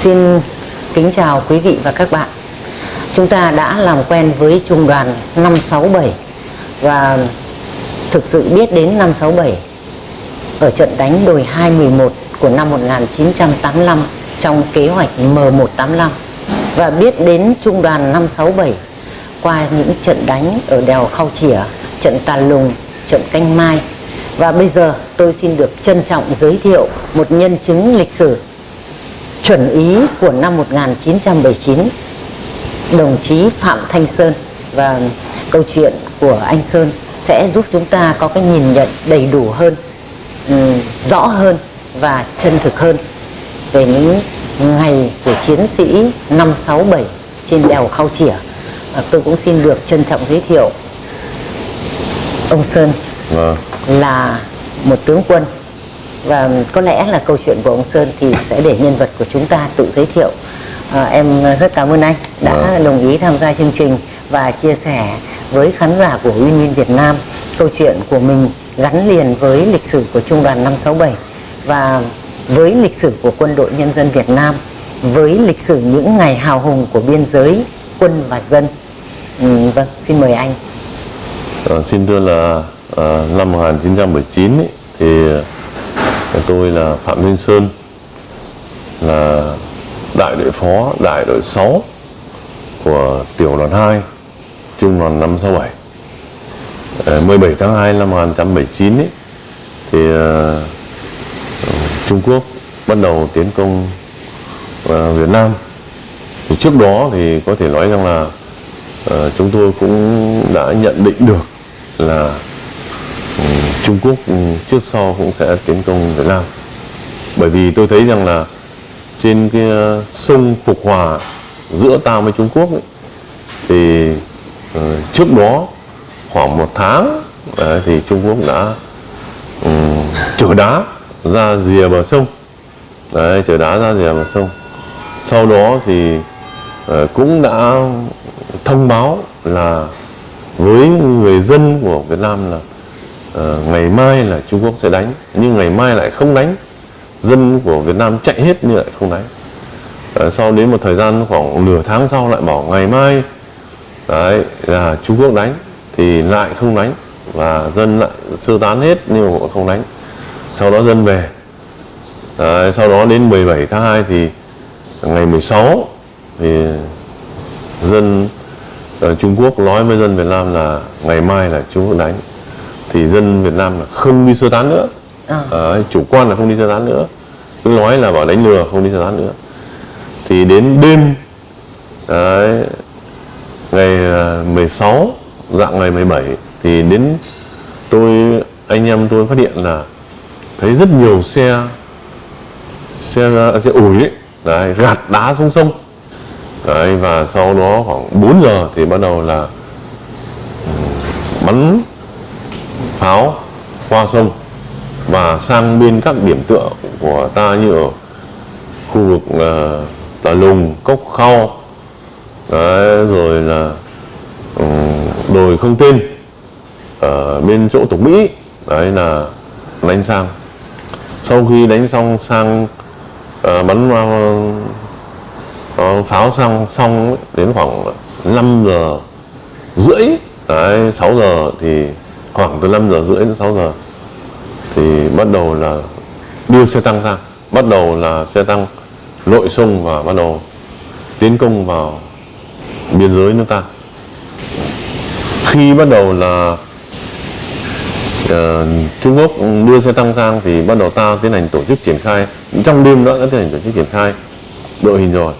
Xin kính chào quý vị và các bạn. Chúng ta đã làm quen với trung đoàn 567 và thực sự biết đến 567 ở trận đánh đồi 211 của năm 1985 trong kế hoạch M185 và biết đến trung đoàn 567 qua những trận đánh ở đèo Khao Chỉa, trận Tà Lùng, trận Canh Mai và bây giờ tôi xin được trân trọng giới thiệu một nhân chứng lịch sử chuẩn ý của năm 1979 đồng chí Phạm Thanh Sơn và câu chuyện của anh Sơn sẽ giúp chúng ta có cái nhìn nhận đầy đủ hơn, um, rõ hơn và chân thực hơn về những ngày của chiến sĩ 567 trên đèo Khao Chỉa. À, tôi cũng xin được trân trọng giới thiệu ông Sơn Vâng. là một tướng quân và có lẽ là câu chuyện của ông Sơn thì sẽ để nhân vật của chúng ta tự giới thiệu. À, em rất cảm ơn anh đã Vâng. đồng ý tham gia chương trình và chia sẻ với khán giả của Uyên Uyên Việt Nam câu chuyện của mình gắn liền với lịch sử của Trung đoàn 567 và với lịch sử của Quân đội Nhân dân Việt Nam với lịch sử những ngày hào hùng của biên giới quân và dân. Ừ, vâng, xin mời anh. Ờ, xin thưa là ờ, năm 1979 ấy, thì tôi là Phạm Minh Sơn là đại đội phó đại đội 6 của tiểu đoàn 2 trung đoàn 567 17 ờ, tháng 2 năm 1979 ấy, thì ờ, Trung Quốc bắt đầu tiến công ờ, Việt Nam. Thì trước đó thì có thể nói rằng là ờ, chúng tôi cũng đã nhận định được là ừ, Trung Quốc ừ, trước sau cũng sẽ tiến công Việt Nam. Bởi vì tôi thấy rằng là trên cái ờ, sông Phục Hòa giữa ta với Trung Quốc ấy, thì ờ, trước đó khoảng một tháng đấy, thì Trung Quốc đã ừ, chở đá ra rìa bờ sông. Đấy chở đá ra rìa bờ sông. Sau đó thì ờ, cũng đã thông báo là với người dân của Việt Nam là Ờ, ngày mai là Trung Quốc sẽ đánh nhưng ngày mai lại không đánh. Dân của Việt Nam chạy hết nhưng lại không đánh. Ờ, sau đến một thời gian khoảng nửa tháng sau lại bảo ngày mai đấy là Trung Quốc đánh thì lại không đánh và dân lại sơ tán hết nhưng mà không đánh. Sau đó dân về. Đấy, sau đó đến 17 tháng 2 thì ngày 16 thì dân ở Trung Quốc nói với dân Việt Nam là ngày mai là Trung Quốc đánh thì dân Việt Nam là không đi sơ tán nữa. À. Đấy, chủ quan là không đi sơ tán nữa. Cứ nói là bảo đánh lừa không đi sơ tán nữa. Thì đến đêm đấy, ngày à, 16 dạng ngày 17 thì đến tôi anh em tôi phát hiện là thấy rất nhiều xe xe xe ủi ấy, đấy, gạt đá xuống sông. Đấy, và sau đó khoảng 4 giờ thì bắt đầu là ừ, bắn pháo qua sông và sang bên các điểm tựa của ta như ở khu vực uh, Tà Lùng, Cốc Khao. Đấy, rồi là um, đồi không tên ở bên chỗ Tổng Mỹ. Đấy là đánh sang. Sau khi đánh xong sang uh, bắn uh, pháo xong xong đến khoảng 5 giờ rưỡi đấy, 6 giờ thì khoảng từ 5 giờ rưỡi đến 6 giờ thì bắt đầu là đưa xe tăng ra bắt đầu là xe tăng lội sông và bắt đầu tiến công vào biên giới nước ta. Khi bắt đầu là uh, Trung Quốc đưa xe tăng sang thì bắt đầu ta tiến hành tổ chức triển khai. Trong đêm đó đã tiến hành tổ chức triển khai đội hình rồi.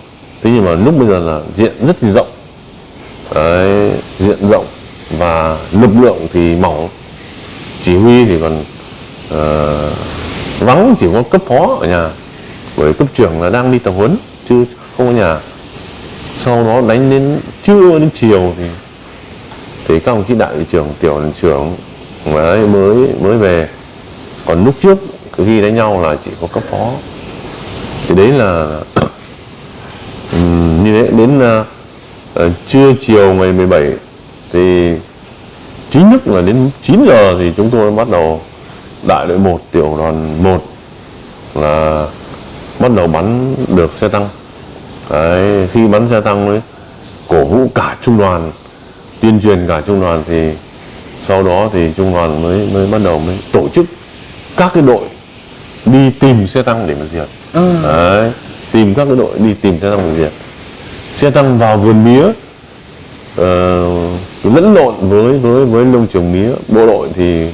Thế nhưng mà lúc bây giờ là diện rất là rộng. Đấy, diện rộng và lực lượng thì mỏng chỉ huy thì còn uh, vắng chỉ có cấp phó ở nhà bởi cấp trưởng là đang đi tập huấn chứ không có nhà. Sau đó đánh đến trưa đến chiều thì thì các ông chí đại trưởng tiểu đoàn trưởng mới mới mới về. Còn lúc trước khi đánh nhau là chỉ có cấp phó. Thì đấy là như thế. Đến uh, trưa chiều ngày 17 thì chính thức là đến 9 giờ thì chúng tôi bắt đầu đại đội 1 tiểu đoàn 1 là bắt đầu bắn được xe tăng. Đấy, khi bắn xe tăng đấy cổ vũ cả trung đoàn tuyên truyền cả trung đoàn thì sau đó thì trung đoàn mới mới bắt đầu mới tổ chức các cái đội đi tìm xe tăng để mà diệt. Đấy, tìm các cái đội đi tìm xe tăng để diệt. Xe tăng vào vườn mía uh, lẫn lộn với với với lông trường mía. Bộ đội thì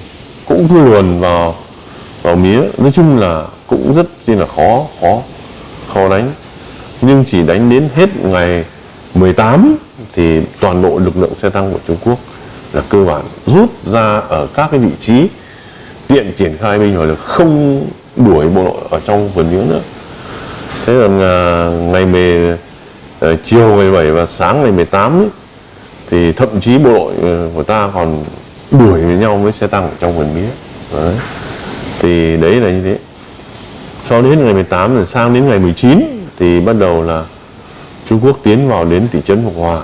cũng cứ luồn vào vào mía. Nói chung là cũng rất chi là khó khó khó đánh. Nhưng chỉ đánh đến hết ngày 18 thì toàn bộ lực lượng xe tăng của Trung Quốc là cơ bản rút ra ở các cái vị trí tiện triển khai binh hỏa lực không đuổi bộ đội ở trong vườn mía nữa. Thế là ngày mề ờ, chiều ngày 17 và sáng ngày 18 ấy, thì thậm chí bộ đội ờ, của ta còn đuổi với nhau với xe tăng ở trong vườn mía. Đấy. thì đấy là như thế. Sau đến ngày 18 rồi sang đến ngày 19 thì bắt đầu là Trung Quốc tiến vào đến thị trấn Phục Hòa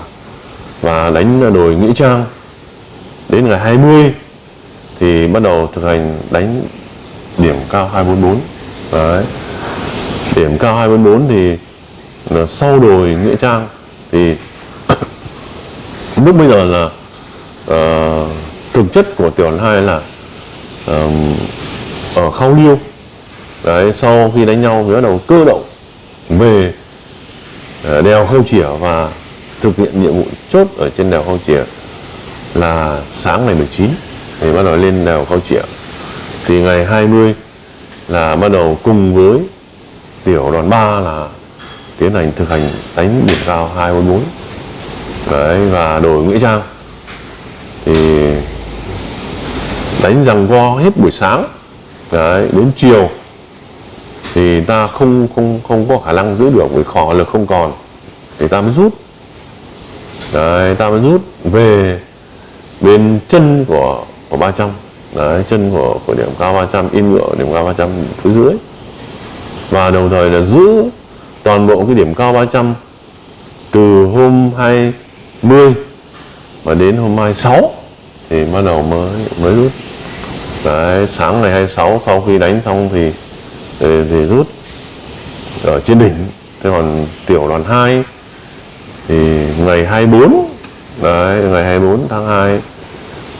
và đánh đồi Nghĩa Trang. Đến ngày 20 thì bắt đầu thực hành đánh điểm cao 244 đấy. Điểm cao 244 thì là sau đồi Nghĩa Trang thì lúc bây giờ là uh, thực chất của tiểu đoàn hai là uh, ở khao liêu. Đấy sau khi đánh nhau thì bắt đầu cơ động về uh, đèo khâu chỉa và thực hiện nhiệm vụ chốt ở trên đèo khâu chỉa là sáng ngày 19 thì bắt đầu lên đèo khâu chỉa. Thì ngày 20 là bắt đầu cùng với tiểu đoàn 3 là tiến hành thực hành đánh điểm cao 244 đấy, và đổi nghĩa trang. Thì đánh rằng go hết buổi sáng. Đấy, đến chiều thì ta không không không có khả năng giữ được vì khó lực không còn. Thì ta mới rút. Đấy, ta mới rút về bên chân của của 300 đấy, chân của của điểm cao 300 in ngựa điểm cao 300 phía dưới và đồng thời là giữ toàn bộ cái điểm cao 300 từ hôm 10 và đến hôm mai 6 thì bắt đầu mới mới rút. Đấy, sáng ngày 26 sau khi đánh xong thì thì, thì rút ở trên đỉnh. Thế còn tiểu đoàn 2 thì ngày 24 đấy ngày 24 tháng 2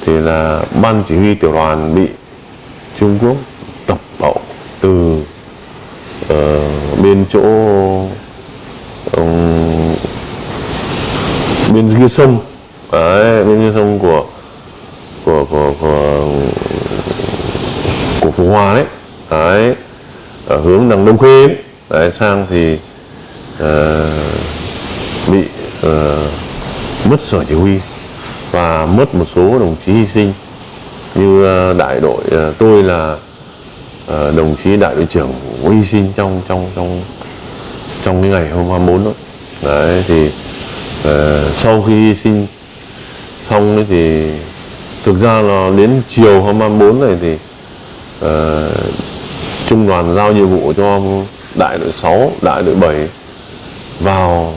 thì là ban chỉ huy tiểu đoàn bị Trung Quốc tập bậu từ uh, bên chỗ um, bên kia sông. Đấy, bên kia sông của của của của của Phú Hòa đấy. Đấy ở hướng đằng Đông Khê ấy. đấy sang thì uh, bị uh, mất sở chỉ huy và mất một số đồng chí hy sinh. Như uh, đại đội uh, tôi là uh, đồng chí đại đội trưởng hy sinh trong trong trong trong cái ngày hôm 24 đó. Đấy thì Ờ, sau khi hy sinh xong ấy thì thực ra là đến chiều hôm 24 này thì uh, trung đoàn giao nhiệm vụ cho đại đội 6, đại đội 7 vào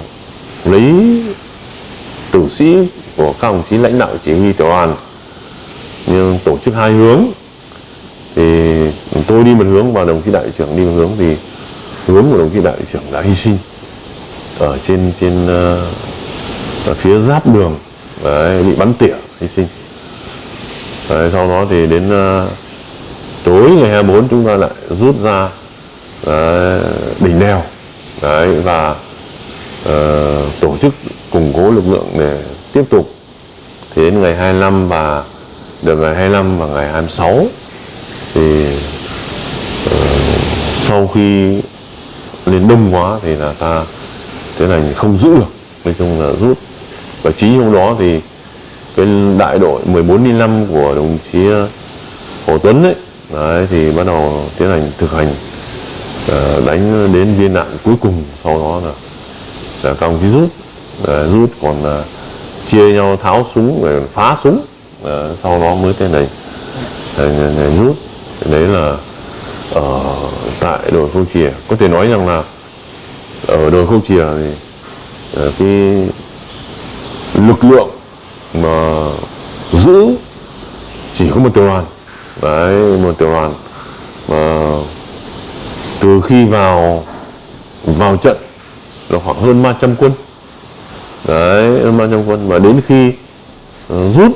lấy tử sĩ của các đồng chí lãnh đạo chỉ huy tiểu đoàn. Nhưng tổ chức hai hướng thì tôi đi một hướng và đồng chí đại trưởng đi một hướng thì hướng của đồng chí đại trưởng đã hy sinh ở trên trên uh, ở phía giáp đường. Đấy, bị bắn tỉa hy sinh. Đấy, sau đó thì đến uh, tối ngày 24 chúng ta lại rút ra đấy, đỉnh đèo. Đấy, và uh, tổ chức củng cố lực lượng để tiếp tục. Thì đến ngày 25 và được ngày 25 và ngày 26 thì uh, sau khi lên đông quá thì là ta thế này không giữ được nói chung là rút và chính hôm đó thì cái đại đội 1405 của đồng chí ờ, Hồ Tuấn ấy đấy, thì bắt đầu tiến hành thực hành ờ, đánh đến viên đạn cuối cùng sau đó là, là các ông chí rút. Ờ, rút còn chia nhau tháo súng rồi phá súng sau đó mới tiến hành uh, rút. Đấy là ở tại đồi khâu chìa. Có thể nói rằng là ở đồi khâu chìa thì cái lực lượng mà giữ chỉ có một tiểu đoàn. Đấy, một tiểu đoàn mà từ khi vào vào trận là khoảng hơn 300 quân. Đấy, hơn 300 quân và đến khi ờ, rút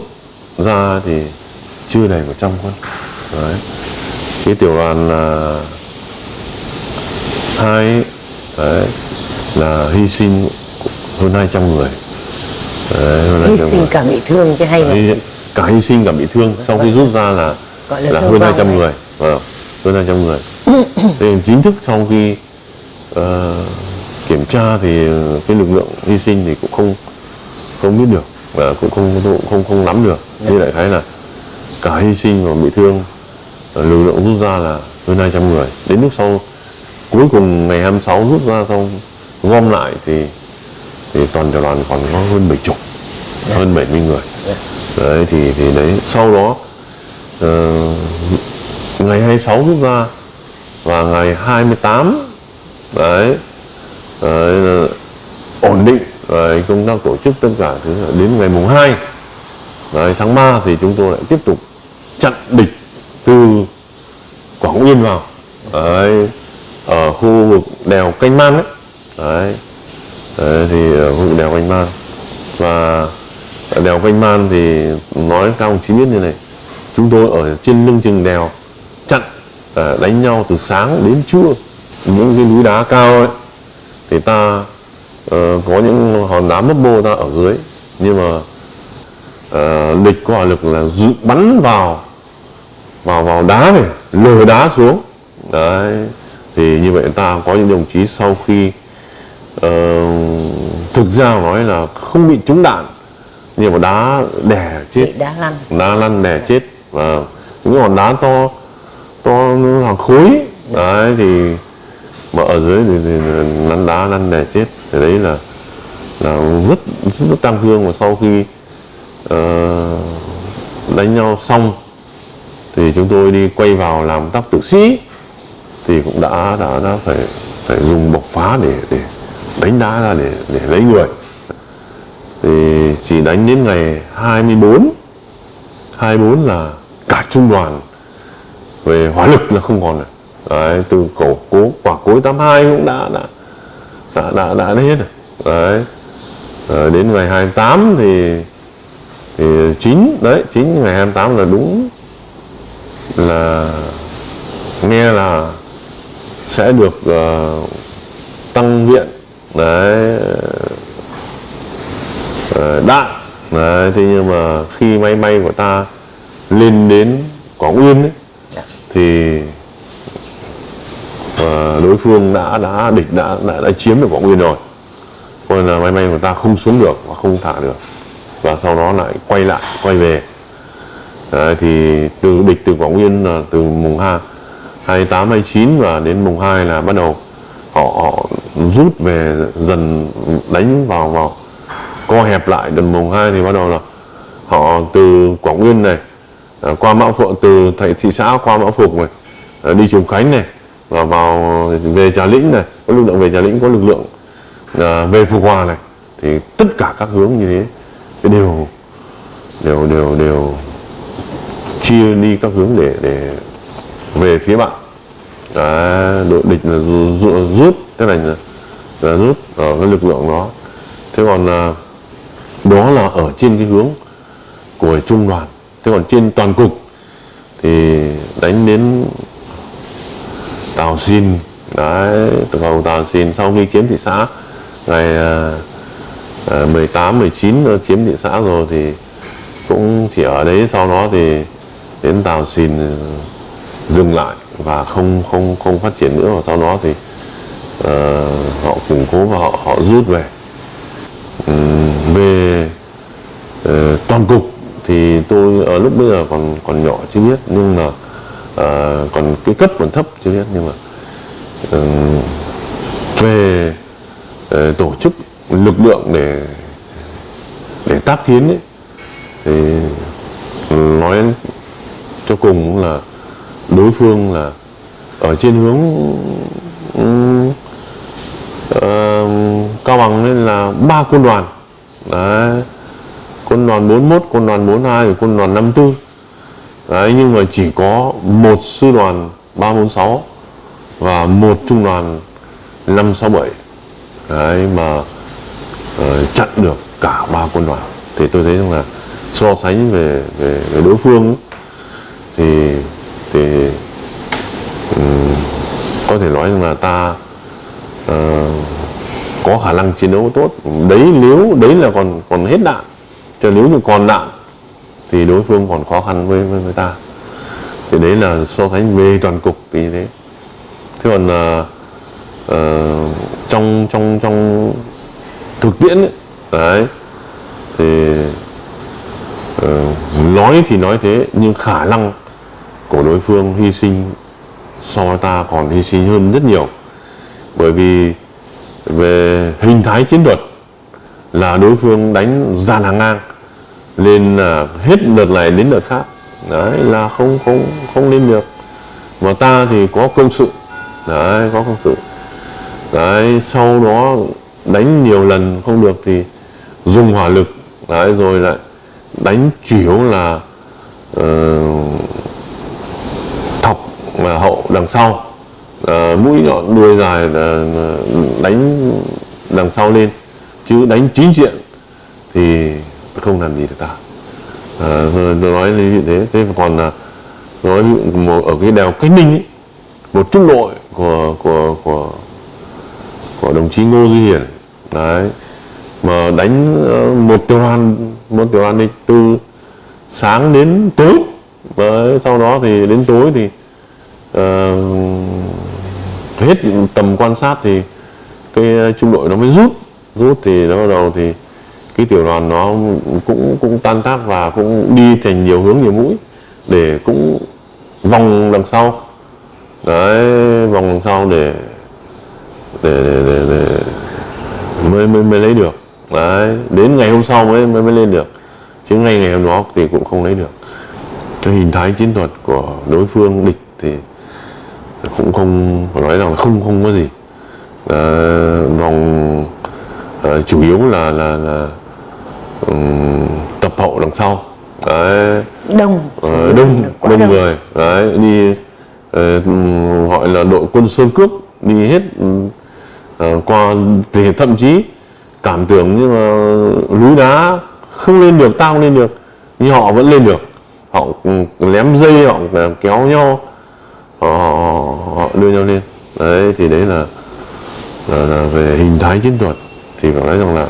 ra thì chưa đầy 100 quân. Đấy, cái tiểu đoàn là hai, đấy, là hy sinh hơn 200 người đấy, hy 200 sinh cả bị thương chứ hay là Hy- cả hy sinh cả bị thương. Sau khi rút ra là Gọi là là hơn vong 200 đấy. người. Vâng, hơn 200 người. Thì chính thức sau khi ờ, kiểm tra thì cái lực lượng hy sinh thì cũng không không biết được và cũng không không không, không nắm được. Như đại khái là cả hy sinh và bị thương ờ, lực lượng rút ra là hơn 200 người. Đến lúc sau cuối cùng ngày 26 rút ra xong gom lại thì thì toàn tiểu đoàn còn có hơn 70 hơn 70 người yeah. đấy thì thì đấy sau đó uh, ngày 26 rút ra và ngày 28 đấy, đấy là ổn định rồi công tác tổ chức tất cả thứ đến ngày mùng 2 đấy, tháng 3 thì chúng tôi lại tiếp tục chặn địch từ Quảng Yên vào đấy, ở khu vực đèo Canh Man ấy. đấy đấy thì ờ, vụ đèo Canh Man. Và ở đèo Canh Man thì nói các ông chí biết như này chúng tôi ở trên lưng chừng đèo chặn ờ, đánh nhau từ sáng đến trưa. Những cái núi đá cao ấy thì ta uh, có những hòn đá mấp mô ta ở dưới. Nhưng mà uh, địch có hỏa lực là dự, bắn vào vào vào đá này lừa đá xuống. Đấy thì như vậy ta có những đồng chí sau khi thực ra nói là không bị trúng đạn nhưng mà đá đè chết. Bị đá lăn. Đá lăn đè chết và những hòn đá to to hàng khối. Đấy thì mà ở dưới thì, thì lăn đá lăn đè chết. Thì đấy là là rất rất tăng thương. Và sau khi ờ, đánh nhau xong thì chúng tôi đi quay vào làm tác tử sĩ thì cũng đã đã đã phải phải dùng bộc phá để để đánh đá ra để để lấy người. Thì chỉ đánh đến ngày 24 24 là cả trung đoàn về hỏa lực là không còn rồi đấy, từ cổ cố quả cối 82 cũng đã đã đã đã, đã hết rồi. Đấy. Rồi đến ngày 28 thì thì chính đấy chính ngày 28 là đúng là nghe là sẽ được uh, tăng viện đấy. Đạn đấy, thế nhưng mà khi máy bay của ta lên đến Quảng Uyên ấy, Dạ. thì ờ, đối phương đã đã địch đã đã, đã chiếm được Quảng Uyên rồi. Nên là máy bay của ta không xuống được và không thả được. Và sau đó lại quay lại quay về. Đấy, thì từ địch từ Quảng Uyên là từ mùng 2 28 29 và đến mùng 2 là bắt đầu họ, họ rút về dần đánh vào vào co hẹp lại đến mùng 2 thì bắt đầu là họ từ Quảng nguyên này à, qua Mão Phượng từ thị, thị xã qua Mão Phục này à, đi Trùng Khánh này và vào về Trà Lĩnh này có lực lượng về Trà Lĩnh có lực lượng à, về Phục Hòa này thì tất cả các hướng như thế thì đều đều đều đều chia đi các hướng để để về phía bạn. Đội địch là rút thế này là, là rút ở cái lực lượng đó. Thế còn à, đó là ở trên cái hướng của trung đoàn. Thế còn trên toàn cục thì đánh đến Tàu Xin. Đấy từ cầu Tàu Xin sau khi chiếm thị xã ngày à, à, 18 19 nó chiếm thị xã rồi thì cũng chỉ ở đấy sau đó thì đến Tàu Xin dừng lại và không không không phát triển nữa. Và sau đó thì Ờ, họ củng cố và họ họ rút về. Ừ, về uh, toàn cục thì tôi ở lúc bây giờ còn còn nhỏ chưa biết nhưng mà uh, còn cái cấp còn thấp chưa biết nhưng mà uh, về uh, tổ chức lực lượng để để tác chiến ấy, thì nói cho cùng là đối phương là ở trên hướng ừ, lên là ba quân đoàn. Đấy. Quân đoàn 41 quân đoàn 42 và quân đoàn 54 đấy nhưng mà chỉ có một sư đoàn 346 và một trung đoàn 567 đấy mà uh, chặn được cả ba quân đoàn. Thì tôi thấy rằng là so sánh về về, về đối phương ấy, thì thì um, có thể nói rằng là ta khả năng chiến đấu tốt. Đấy nếu đấy là còn còn hết đạn cho nếu như còn đạn thì đối phương còn khó khăn với với, với ta. Thì đấy là so sánh về toàn cục thì như thế. Thế còn uh, uh, trong trong trong thực tiễn ấy, đấy thì uh, nói thì nói thế nhưng khả năng của đối phương hy sinh so với ta còn hy sinh hơn rất nhiều. Bởi vì về hình thái chiến thuật là đối phương đánh dàn hàng ngang nên là hết đợt này đến đợt khác. Đấy là không không không lên được. Mà ta thì có công sự. Đấy có công sự. Đấy sau đó đánh nhiều lần không được thì dùng hỏa lực. Đấy rồi lại đánh chủ yếu là uh, thọc mà hậu đằng sau. Uh, mũi nhọn đuôi dài là ờ, đánh đằng sau lên chứ đánh chính diện thì không làm gì được ta à, rồi tôi nói như thế thế còn là nói một- ở cái đèo cách ninh ấy, một trung đội của của của của đồng chí ngô duy hiển đấy mà đánh ờ, một tiểu đoàn một tiểu đoàn đi từ sáng đến tối đấy, sau đó thì đến tối thì uh, hết tầm quan sát thì cái ờ, trung đội nó mới rút. Rút thì nó bắt đầu thì cái tiểu đoàn nó cũng cũng tan tác và cũng đi thành nhiều hướng nhiều mũi để cũng vòng đằng sau. Đấy vòng đằng sau để để để, để, để mới, mới mới lấy được. Đấy đến ngày hôm sau mới mới, mới lên được. Chứ ngay ngày hôm đó thì cũng không lấy được. Cái hình thái chiến thuật của đối phương địch thì cũng không phải nói rằng không không có gì. Ờ, vòng ờ, chủ yếu là là là ừm, tập hậu đằng sau. Đấy. Đông. Ờ, đông quá đông người. Đấy đi ừm, gọi là đội quân sơn cướp đi hết ờ, qua thì thậm chí cảm tưởng như mà núi đá không lên được tao không lên được nhưng họ vẫn lên được. Họ lém dây họ kéo nhau họ, họ, họ đưa nhau lên. Đấy thì đấy là, là, là về hình thái chiến thuật thì phải nói rằng là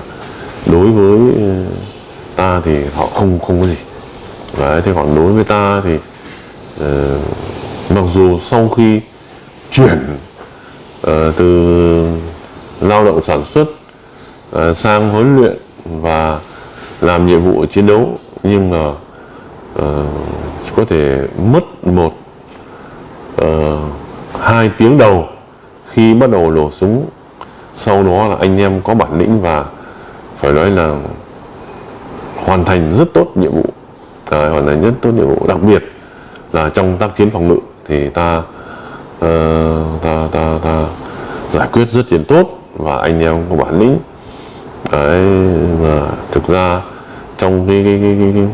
đối với ờ, ta thì họ không không có gì. Đấy, thế còn đối với ta thì uh, mặc dù sau khi chuyển uh, từ lao động sản xuất uh, sang huấn luyện và làm nhiệm vụ chiến đấu nhưng mà uh, có thể mất một uh, hai tiếng đầu khi bắt đầu nổ súng sau đó là anh em có bản lĩnh và phải nói là hoàn thành rất tốt nhiệm vụ. À, hoàn thành rất tốt nhiệm vụ. Đặc biệt là trong tác chiến phòng ngự thì ta uh, ta ta ta giải quyết rất chiến tốt và anh em có bản lĩnh. Đấy và thực ra trong cái cái cái cái, cái,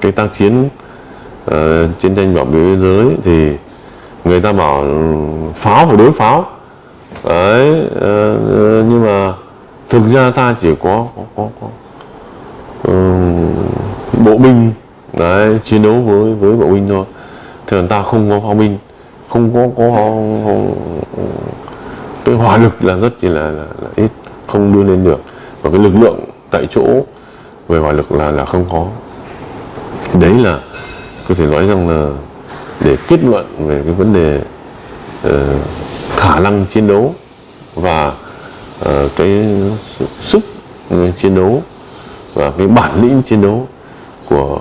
cái tác chiến uh, chiến tranh bảo vệ biên giới thì người ta bảo ừ, pháo phải đối pháo đấy ờ, ờ, nhưng mà thực ra ta chỉ có có có, có ừ, bộ binh. Đấy chiến đấu với với bộ binh thôi. Thường ta không có pháo binh không có có, có cái hỏa lực là rất chỉ là, là, là ít không đưa lên được. Và cái lực lượng tại chỗ về hỏa lực là là không có. Đấy là có thể nói rằng là để kết luận về cái vấn đề uh, khả năng chiến đấu và uh, cái sức chiến đấu và cái bản lĩnh chiến đấu của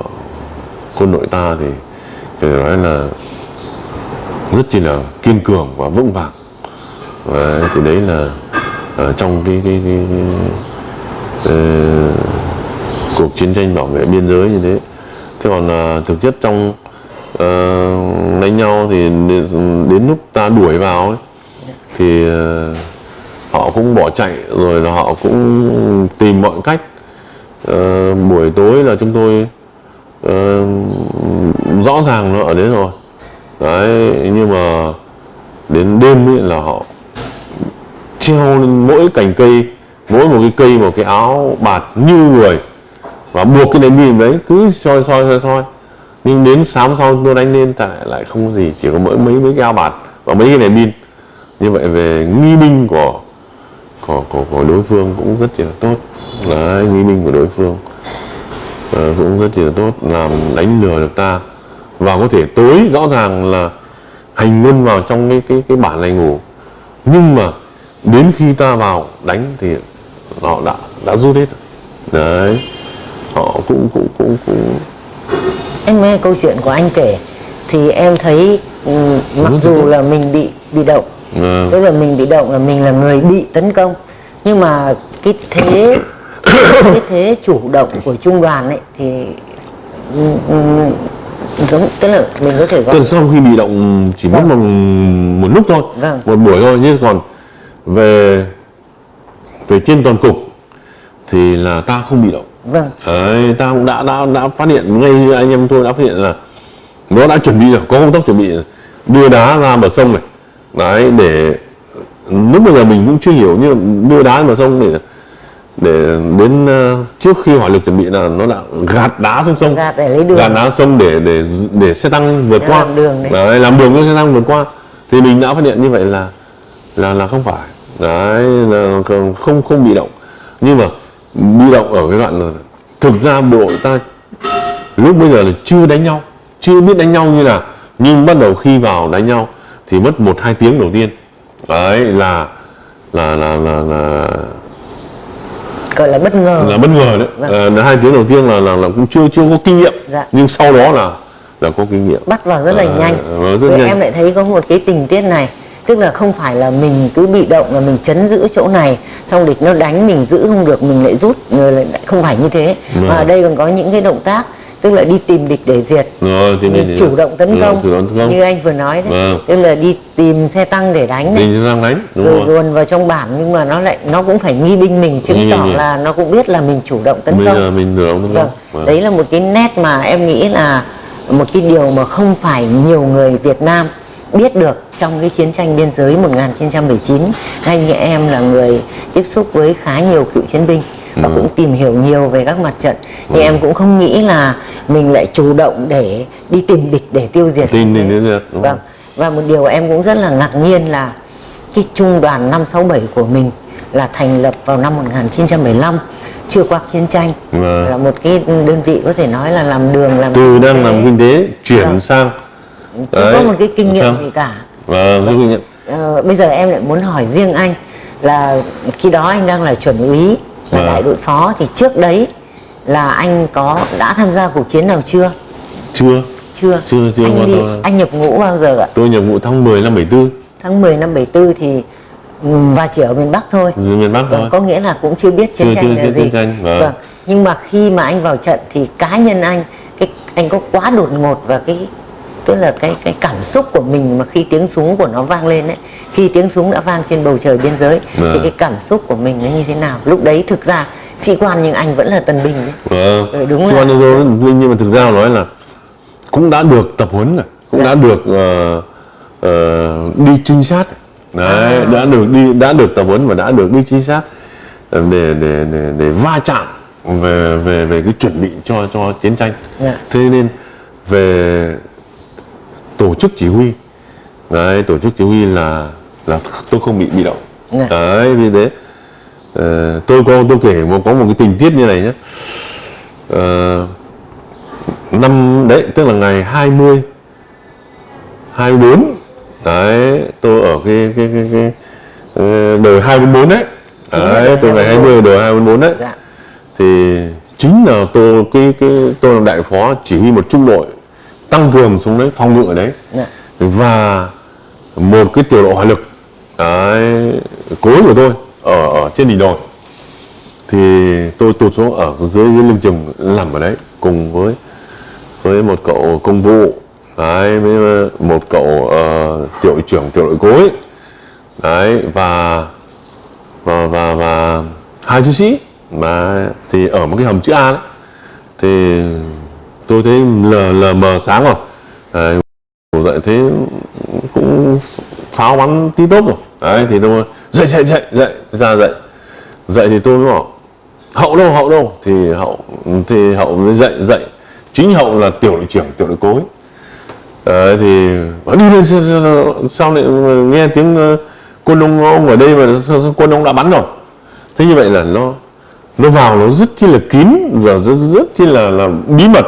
quân đội ta thì phải nói là rất chỉ là kiên cường và vững vàng. Và thì đấy là ở trong cái cái, cái, cái uh, cuộc chiến tranh bảo vệ biên giới như thế. Thế còn uh, thực chất trong uh, đánh nhau thì đến, đến lúc ta đuổi vào ấy, thì ờ, họ cũng bỏ chạy rồi là họ cũng tìm mọi cách. Ờ, buổi tối là chúng tôi ờ, rõ ràng nó ở đấy rồi. Đấy nhưng mà đến đêm ấy là họ treo lên mỗi cành cây mỗi một cái cây một cái áo bạt như người và buộc cái đèn pin đấy cứ soi soi soi soi. Nhưng đến sáng sau tôi đánh lên tại lại không có gì chỉ có mỗi mấy mấy cái áo bạt và mấy cái đèn pin như vậy về nghi binh của của, của, của đối phương cũng rất là tốt. Đấy, nghi binh của đối phương. Ờ, cũng rất là tốt làm đánh lừa được ta. Và có thể tối rõ ràng là hành quân vào trong cái cái cái bản này ngủ. Nhưng mà đến khi ta vào đánh thì họ đã đã rút hết. Rồi. đấy họ cũng cũng cũng cũng. Em nghe câu chuyện của anh kể thì em thấy ừ, mặc dù là mình bị bị động ờ, tức là mình bị động là mình là người bị tấn công. Nhưng mà cái thế cái thế chủ động của trung đoàn ấy thì ừ, giống tức là mình có thể gọi sau khi bị động chỉ mất Vâng. một, một lúc thôi. Vâng. một buổi thôi chứ còn về về trên toàn cục thì là ta không bị động. Vâng. Đấy, ta cũng đã đã đã phát hiện ngay anh em tôi đã phát hiện là nó đã chuẩn bị rồi có công tác chuẩn bị đưa đá ra bờ sông này đấy để lúc bây giờ mình cũng chưa hiểu mà đưa đá bờ sông để để đến ờ, trước khi hỏa lực chuẩn bị là nó đã gạt đá xuống sông. Gạt để lấy đường. gạt đá sông để để để xe tăng vượt Để qua. làm đường đấy. đấy, làm đường cho xe tăng vượt qua. Thì mình đã phát hiện như vậy là là là không phải. Đấy là không không bị động. Nhưng mà bị động ở cái đoạn là thực ra bộ đội ta lúc bây giờ là chưa đánh nhau chưa biết đánh nhau như nào nhưng bắt đầu khi vào đánh nhau thì mất một hai tiếng đầu tiên đấy là là là là là, gọi là bất ngờ là bất ngờ đấy Vâng. Là hai tiếng đầu tiên là là, là cũng chưa chưa có kinh nghiệm Dạ. nhưng sau đó là là có kinh nghiệm bắt vào rất là Ờ, nhanh rất Với nhanh. em lại thấy có một cái tình tiết này tức là không phải là mình cứ bị động là mình chấn giữ chỗ này xong địch nó đánh mình giữ không được mình lại rút rồi lại không phải như thế Vâng. mà ở đây còn có những cái động tác tức là đi tìm địch để diệt. Rồi thì mình chủ động tấn Rồi, công chủ động tấn công. như anh vừa nói đấy. Vâng. tức là đi tìm xe tăng để đánh này, mình đang đánh đúng rồi rồi. luồn vào trong bản nhưng mà nó lại nó cũng phải nghi binh mình chứng Nghi tỏ binh. là nó cũng biết là mình chủ động tấn bây công. giờ mình chủ động tấn Vâng, công đấy là một cái nét mà em nghĩ là một cái điều mà không phải nhiều người Việt Nam biết được trong cái chiến tranh biên giới 1919 ngay như em là người tiếp xúc với khá nhiều cựu chiến binh và cũng tìm hiểu nhiều về các mặt trận. Thì em cũng không nghĩ là mình lại chủ động để đi tìm địch để tiêu diệt. Tìm địch để đúng vâng. Và một điều em cũng rất là ngạc nhiên là cái trung đoàn 567 của mình là thành lập vào năm 1915 chưa qua chiến tranh. Vâng. là một cái đơn vị có thể nói là làm đường làm từ đang làm kinh tế chuyển Vâng. sang. Chưa có Đấy, một cái kinh nghiệm sao? gì cả. Kinh nghiệm. Ờ, bây giờ em lại muốn hỏi riêng anh là khi đó anh đang là chuẩn úy là Vâng. đại đội phó thì trước đấy là anh có đã tham gia cuộc chiến nào chưa? Chưa. Chưa. Chưa, chưa anh đi tôi- anh nhập ngũ bao giờ ạ? Tôi nhập ngũ tháng 10 năm 74 tháng 10 năm 74 thì và chỉ ở miền Bắc thôi. Từ miền Bắc Vâng, thôi. có nghĩa là cũng chưa biết chiến Chưa- tranh chưa là biết gì. chiến tranh, vâng. nhưng mà khi mà anh vào trận thì cá nhân anh cái anh có quá đột ngột và cái tức là cái cái cảm xúc của mình mà khi tiếng súng của nó vang lên ấy khi tiếng súng đã vang trên bầu trời biên giới thì Vâng. cái cảm xúc của mình nó như thế nào lúc đấy thực ra sĩ quan nhưng anh vẫn là tân binh đấy. Ừ, đúng Chứ là- còn như tôi nhưng mà thực ra nói là cũng đã được tập huấn rồi, cũng Dạ. đã được ờ, ờ, đi trinh sát. Đấy, À. đã được đi đã được tập huấn và đã được đi trinh sát ờ, để để để để va chạm về về về cái chuẩn bị cho cho chiến tranh. Dạ. Thế nên về tổ chức chỉ huy. Đấy tổ chức chỉ huy là là tôi không bị bị động. Dạ. đấy vì thế ờ, tôi có tôi kể một có một cái tình tiết như này nhé. Ờ, năm đấy tức là ngày 20 24 đấy tôi ở cái cái cái, cái ờ, đời 244 đấy. Chính đấy từ ngày 244. 20 đời 244 đấy. Dạ. Thì chính là tôi cái cái tôi làm đại phó chỉ huy một trung đội tăng cường xuống đấy phòng ngự ở đấy. Dạ. Và một cái tiểu đội hỏa lực đấy, cối của tôi ở ở trên đỉnh đồi thì tôi tụt xuống ở dưới, dưới lưng chừng nằm ở đấy cùng với với một cậu công vụ đấy với một cậu ờ, tiểu đội trưởng tiểu đội cối đấy và và và và hai chiến sĩ. Mà thì ở một cái hầm chữ A đấy thì tôi thấy lờ lờ mờ sáng rồi. Đấy, ngủ dậy thấy cũng pháo bắn tí tốp rồi. Đấy thì tôi dậy dậy dậy dậy ra dậy. Dậy thì tôi bảo hậu đâu hậu đâu? Thì hậu thì hậu mới dậy dậy. Chính hậu là tiểu đội trưởng tiểu đội cối Đấy, thì đi lên sao, lại nghe tiếng ờ, quân ông ông ở đây mà quân ông đã bắn rồi? Thế như vậy là nó nó vào nó rất chi là kín và rất, rất chi là, là bí mật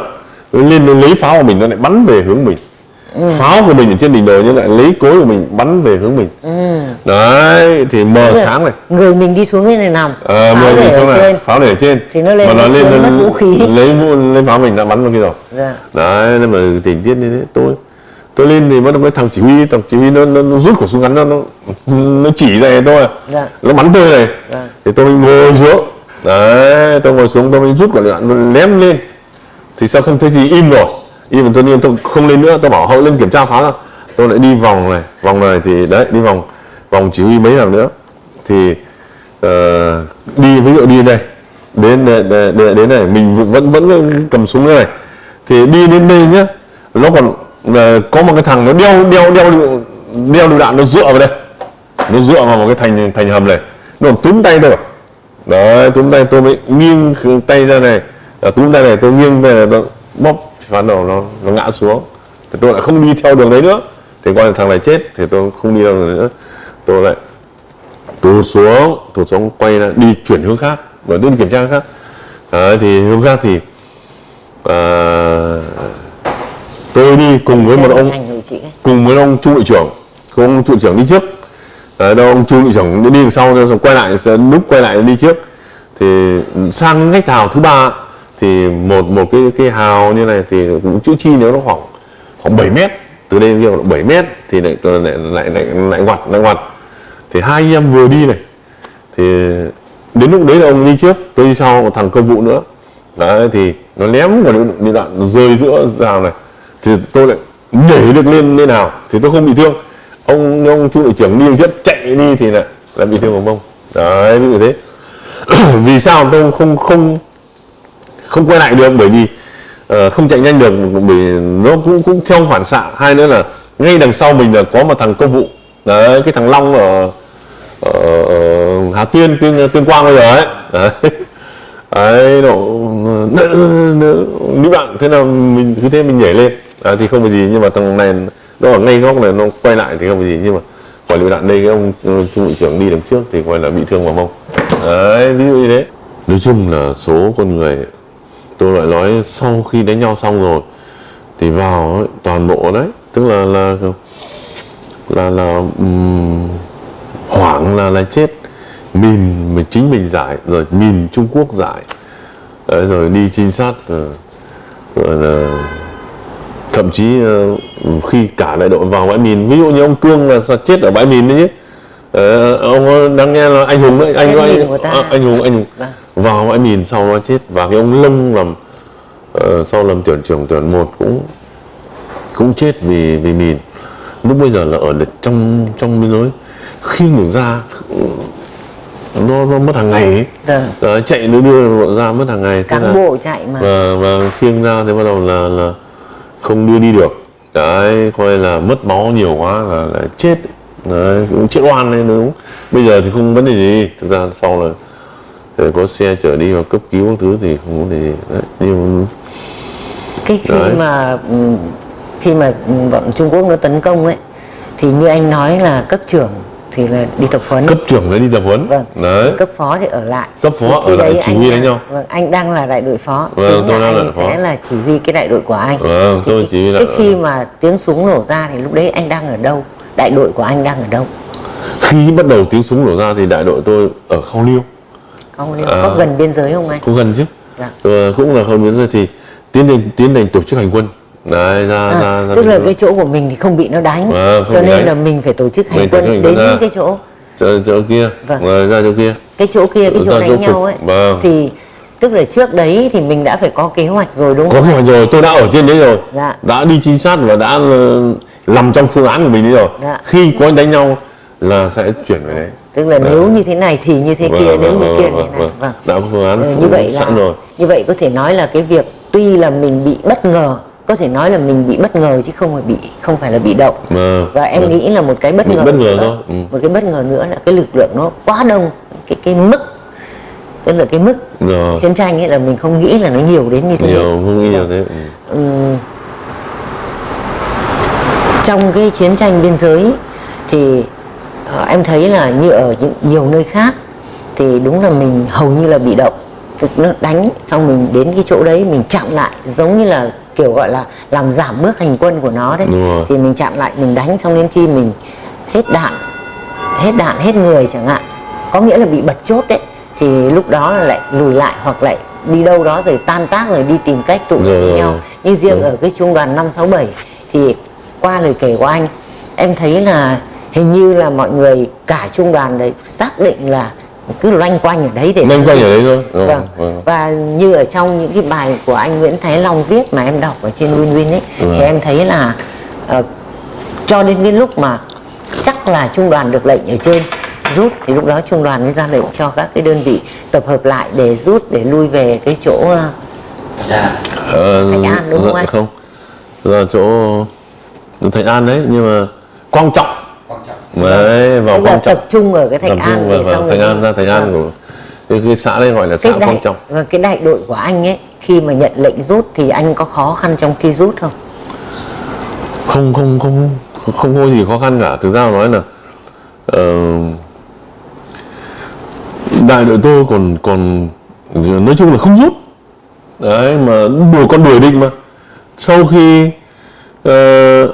lên lấy pháo của mình nó lại bắn về hướng mình. Pháo của mình ở trên đỉnh đồi nhưng lại lấy cối của mình bắn về hướng mình. Đấy thì mờ Người- sáng này. người mình đi xuống cái này nằm. Ờ, pháo để xuống này trên. pháo để ở trên. Thì nó lên mà nó lên nó vũ khí. lấy lấy pháo mình đã bắn vào kia rồi. Dạ. đấy nên mà tình tiết như thế tôi tôi lên thì bắt đầu với thằng chỉ huy thằng chỉ huy nó, nó, nó rút khẩu súng ngắn nó nó, nó chỉ này tôi Dạ. nó bắn tôi này. Dạ. thì tôi ngồi xuống. Đấy tôi ngồi xuống tôi mới rút quả đạn ném lên thì sao không thấy gì? Im rồi. Im rồi tôi nhiên tôi không lên nữa. Tôi bảo hậu lên kiểm tra phá ra. Tôi lại đi vòng này. Vòng này thì đấy đi vòng vòng chỉ huy mấy lần nữa. Thì uh, đi ví dụ đi đây. Đến đến, đến, đến này mình vẫn vẫn cầm súng như này. Thì đi đến đây nhá nó còn ờ, có một cái thằng nó đeo đeo đeo đeo lựu đạn nó dựa vào đây. Nó dựa vào một cái thành thành hầm này. Nó còn túm tay tôi. Đấy túm tay tôi mới nghiêng tay ra này túm tay này tôi nghiêng về nó bóp phán đầu nó nó ngã xuống. Thì tôi lại không đi theo đường đấy nữa. Thì coi thằng này chết thì tôi không đi đấy nữa. Tôi lại tụt xuống tụt xuống quay ra đi chuyển hướng khác và đi kiểm tra khác. Đấy, thì hướng khác thì à, tôi đi cùng với một ông cùng với ông trung đội trưởng. Ông trung đội trưởng đi trước. Đấy, đâu ông trung đội trưởng đi đằng sau rồi quay lại lúc quay lại đi trước. Thì sang ngách hào thứ ba thì một một cái cái hào như này thì cũng chữ chi nếu nó khoảng khoảng 7 mét từ đây đến kia khoảng 7 mét thì lại lại lại lại, lại ngoặt lại ngoặt. Thì hai anh em vừa đi này thì đến lúc đấy là ông đi trước tôi đi sau một thằng công vụ nữa. Đấy thì nó ném vào đi đạn nó rơi giữa rào này thì tôi lại nhảy được lên lên nào thì tôi không bị thương. Ông ông chủ đội trưởng đi trước chạy đi thì lại lại bị thương vào mông đấy ví dụ thế. Vì sao tôi không không không quay lại được bởi vì uh, không chạy nhanh được bởi nó cũng cũng theo phản xạ. Hai nữa là ngay đằng sau mình là có một thằng công vụ. Đấy cái thằng long ở ở, ở Hà Tiên tuyên tuyên Quang bây giờ ấy. Đấy. Đấy nó nữ bạn thế nào mình cứ thế mình nhảy lên. À, thì không có gì nhưng mà thằng này nó ở ngay góc này nó quay lại thì không có gì nhưng mà quản lý đạn đây cái ông ờ, trung đội trưởng đi đằng trước thì gọi là bị thương vào mông. Đấy ví dụ như thế. Nói chung là số con người tôi lại nói sau khi đánh nhau xong rồi thì vào ấy, toàn bộ đấy tức là là là là um, hoảng là là chết mìn mình chính mình giải rồi mìn Trung Quốc giải đấy, rồi đi trinh sát rồi, rồi là thậm chí ờ, khi cả đại đội vào bãi mìn ví dụ như ông Cương là chết ở bãi mìn đấy chứ Ờ, ông đang nghe là anh hùng đấy anh anh, ta. à, anh hùng anh hùng Vâng. Vào bãi mìn sau nó chết và cái ông Lông làm ờ, sau làm tuyển trưởng tuyển một cũng cũng chết vì vì mìn. Lúc bây giờ là ở đợt trong trong biên giới. Khi người ra nó nó mất hàng ngày ấy. Vâng. Đấy, chạy nó đưa bọn ra mất hàng ngày thế cán bộ chạy mà. Và và khiêng ra thì bắt đầu là là không đưa đi được. Đấy coi là mất máu nhiều quá là, là chết. Đấy cũng chết oan đấy đúng bây giờ thì không vấn đề gì. Thực ra sau là thì có xe chở đi vào cấp cứu các thứ thì không vấn đề gì. Đấy nhưng cái khi Đấy. mà ừm, khi mà bọn Trung Quốc nó tấn công ấy thì như anh nói là cấp trưởng thì là đi tập huấn. Cấp trưởng đấy đi tập huấn. Vâng. Đấy. Cấp phó thì ở lại. Cấp phó ở lại đấy chỉ huy đánh nhau. vâng anh đang là đại đội phó. Vâng, chính tôi là là anh phó. sẽ là chỉ huy cái đại đội của anh. Vâng, Thì tôi cái, chỉ huy cái đại- khi mà tiếng súng nổ ra thì lúc đấy anh đang ở đâu? Đại đội của anh đang ở đâu? Khi bắt đầu tiếng súng nổ ra thì đại đội tôi ở khao liêu không liệu À. có gần biên giới không anh cũng gần chứ Dạ. Ờ, cũng là hơn nữa thì tiến hành tiến hành tổ chức hành quân đấy ra À, ra, ra tức là cái chỗ của mình thì không bị nó đánh không cho nên đánh. là mình phải tổ chức hành Mình quân hành đến ra. cái chỗ chỗ, chỗ kia Vâng. rồi ra chỗ kia cái chỗ kia cái chỗ Ra đánh chỗ nhau ấy Vâng. thì tức là trước đấy thì mình đã phải có kế hoạch rồi đúng có không kế anh? hoạch rồi tôi đã ở trên đấy rồi Dạ. đã đi trinh sát và đã ờ, nằm trong phương án của mình đấy rồi Dạ. khi có đánh nhau là sẽ chuyển về đấy tức là nếu như thế này thì như thế Vâng, kia vâng, nếu như vâng, kia vâng, như thế này vâng. vâng đã phương án Ừ, như vậy là rồi như vậy có thể nói là cái việc tuy là mình bị bất ngờ có thể nói là mình bị bất ngờ chứ không phải bị không phải là bị động Vâng, và em vâng. nghĩ là một cái bất ngờ bất ngờ nữa, thôi, ừ. một cái bất ngờ nữa là cái lực lượng nó quá đông cái cái mức tức là cái mức Rồi. chiến tranh ấy là mình không nghĩ là nó nhiều đến như thế nhiều không nghĩ nhiều thế ừ. Trong cái chiến tranh biên giới thì ờ, em thấy là như ở những nhiều nơi khác thì đúng là mình hầu như là bị động. Nó đánh xong mình đến cái chỗ đấy mình chặn lại giống như là kiểu gọi là làm giảm bước hành quân của nó đấy. Thì mình chặn lại mình đánh xong đến khi mình hết đạn hết đạn hết người chẳng hạn. Có nghĩa là bị bật chốt đấy. Thì lúc đó là lại lùi lại hoặc lại đi đâu đó rồi tan tác rồi đi tìm cách tụ tập rồi, nhau. Như riêng Đúng. ở cái trung đoàn 567 thì qua lời kể của anh em thấy là hình như là mọi người cả trung đoàn đấy xác định là cứ loanh quanh ở đấy để Loanh quanh ở đấy thôi. Rồi, vâng. vâng. và như ở trong những cái bài của anh Nguyễn Thái Long viết mà em đọc ở trên Win Win ấy Vâng. thì em thấy là ờ, cho đến cái lúc mà chắc là trung đoàn được lệnh ở trên rút thì lúc đó trung đoàn mới ra lệnh cho các cái đơn vị tập hợp lại để rút để lui về cái chỗ Ờ, Thạch An, đúng không anh? Không, là chỗ Thạch An đấy nhưng mà quan trọng đấy vào tức là quan trọng. tập trung ở cái Thạch An vào, vào xong Thạch An ra Thạch An Vâng. của cái, cái xã đây gọi là xã đại trọng. và cái đại đội của anh ấy khi mà nhận lệnh rút thì anh có khó khăn trong khi rút không? Không không không không có gì khó khăn cả. Thực ra nói là ờ, đại đội tôi còn còn nói chung là không rút. Đấy mà đuổi con đuổi địch mà. Sau khi ờ,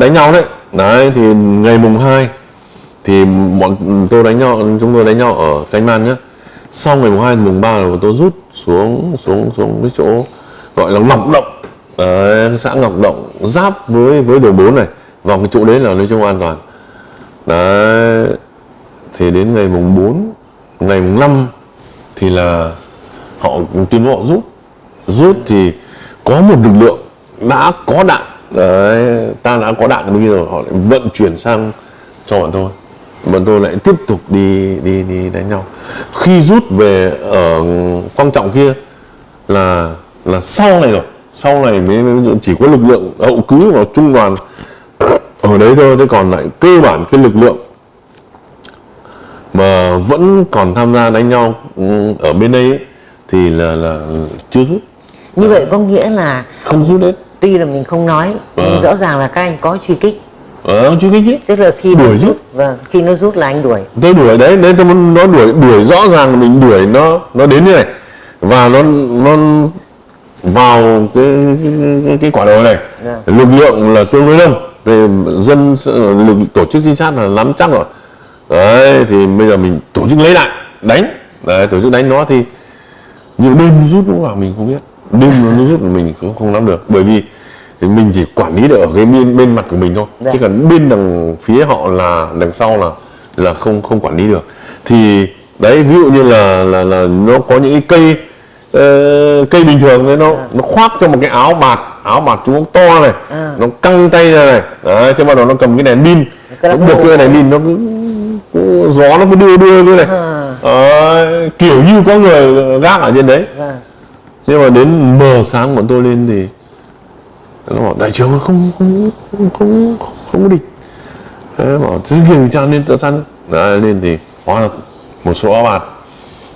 đánh nhau đấy đấy thì ngày mùng 2 thì bọn tôi đánh nhau chúng tôi đánh nhau ở canh man nhá. Sau ngày mùng 2 mùng 3 là tôi rút xuống xuống xuống cái chỗ gọi là ngọc động. Đấy, xã ngọc động giáp với với đường 4 này. Vào cái chỗ đấy là nói chung an toàn. Đấy thì đến ngày mùng 4 ngày mùng 5 thì là họ tuyên bố họ rút. Rút thì có một lực lượng đã có đạn đấy ta đã có đạn bây giờ họ lại vận chuyển sang cho bọn tôi. Bọn tôi lại tiếp tục đi đi đi đánh nhau. Khi rút về ở quan trọng kia là là sau này rồi. Sau này mới chỉ có lực lượng hậu cứ vào trung đoàn ở đấy thôi thế còn lại cơ bản cái lực lượng mà vẫn còn tham gia đánh nhau ừ, ở bên đây ấy, thì là là chưa rút. Như vậy có nghĩa là không rút hết tuy là mình không nói nhưng Vâng. rõ ràng là các anh có truy kích. Ờ chưa kích chứ. Tức là khi Đuổi rút vâng khi nó rút là anh đuổi. Tôi đuổi đấy đấy tôi muốn nó đuổi đuổi rõ ràng là mình đuổi nó nó đến như này. Và nó nó vào cái cái, cái, quả đồi này. Dạ. lực lượng là tương đối đông. Thì dân lực tổ chức trinh sát là nắm chắc rồi. Đấy thì bây giờ mình tổ chức lấy lại đánh. Đấy tổ chức đánh nó thì nhưng đêm rút lúc nào mình không biết đêm nó rút mình cũng không nắm được. Bởi vì thì mình chỉ quản lý được ở cái bên bên mặt của mình thôi. Dạ. chứ còn bên đằng phía họ là đằng sau là là không không quản lý được. Thì đấy ví dụ như là là là nó có những cái cây ờ, cây bình thường đấy nó nó khoác cho một cái áo bạt áo bạt Quốc to này À. nó căng tay ra này. Đấy thế bắt đầu nó cầm cái đèn pin nó buộc cái đèn pin nó cứ, cứ gió nó cứ đưa đưa cái này. À. Đấy, kiểu như có người gác ở trên đấy. Vâng nhưng mà đến mờ sáng bọn tôi lên thì nó bảo đại trưởng không không không không không có địch. Đấy bảo chứ kiểm tra lên tự săn đấy, lên thì hóa là một số áo bạt.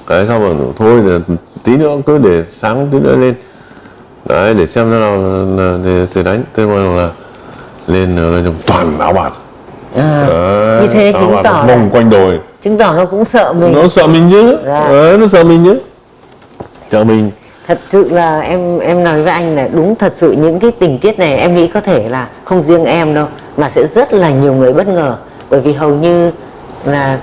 Đấy xong rồi thôi thì tí nữa cứ để sáng tí nữa lên. Đấy để xem thế nào là, là, để, để đánh. Thế mà là lên là trong toàn áo bạt. À, đấy, như thế chứng tỏ vòng là, quanh đồi. Chứng tỏ nó cũng sợ mình. Nó sợ mình chứ. Dạ. đấy, nó sợ mình chứ. Sợ mình thật sự là em em nói với anh là đúng thật sự những cái tình tiết này em nghĩ có thể là không riêng em đâu mà sẽ rất là nhiều người bất ngờ. Bởi vì hầu như là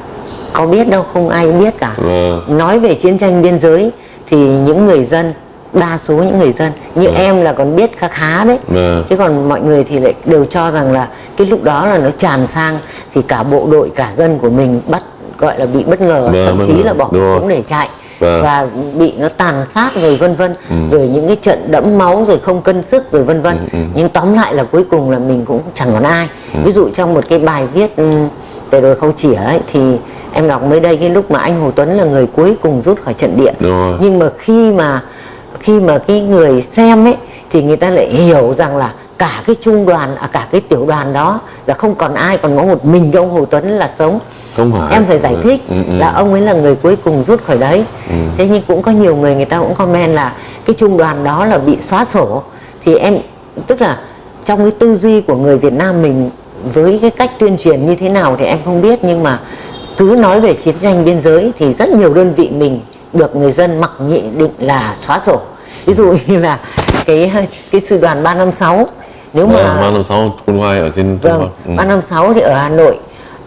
có biết đâu không ai biết cả. Vâng. nói về chiến tranh biên giới thì những người dân đa số những người dân như em là còn biết khá khá đấy. Vâng. chứ còn mọi người thì lại đều cho rằng là cái lúc đó là nó tràn sang thì cả bộ đội cả dân của mình bắt gọi là bị bất ngờ Vâng, thậm chí là bỏ súng để chạy Vâng. và bị nó tàn sát rồi vân vân. Rồi những cái trận đẫm máu rồi không cân sức rồi vân vân. Nhưng tóm lại là cuối cùng là mình cũng chẳng còn ai. Ví dụ trong một cái bài viết um, về đồi khâu chỉa ấy thì em đọc mới đây cái lúc mà anh Hồ Tuấn là người cuối cùng rút khỏi trận địa. Nhưng mà khi mà khi mà cái người xem ấy thì người ta lại hiểu rằng là cả cái trung đoàn à, cả cái tiểu đoàn đó là không còn ai còn có một mình cái ông Hồ Tuấn là sống. Không phải. Em phải giải Ừ, thích ừ, ừ. là ông ấy là người cuối cùng rút khỏi đấy. Thế nhưng cũng có nhiều người người ta cũng comment là cái trung đoàn đó là bị xóa sổ. Thì em tức là trong cái tư duy của người Việt Nam mình với cái cách tuyên truyền như thế nào thì em không biết nhưng mà cứ nói về chiến tranh biên giới thì rất nhiều đơn vị mình được người dân mặc nhị định là xóa sổ. Ví dụ như là cái cái sư đoàn 356 nếu mà Vâng, ba năm sáu quân ngoài ở trên Vâng, Bắc. Ừ. 356 thì ở Hà Nội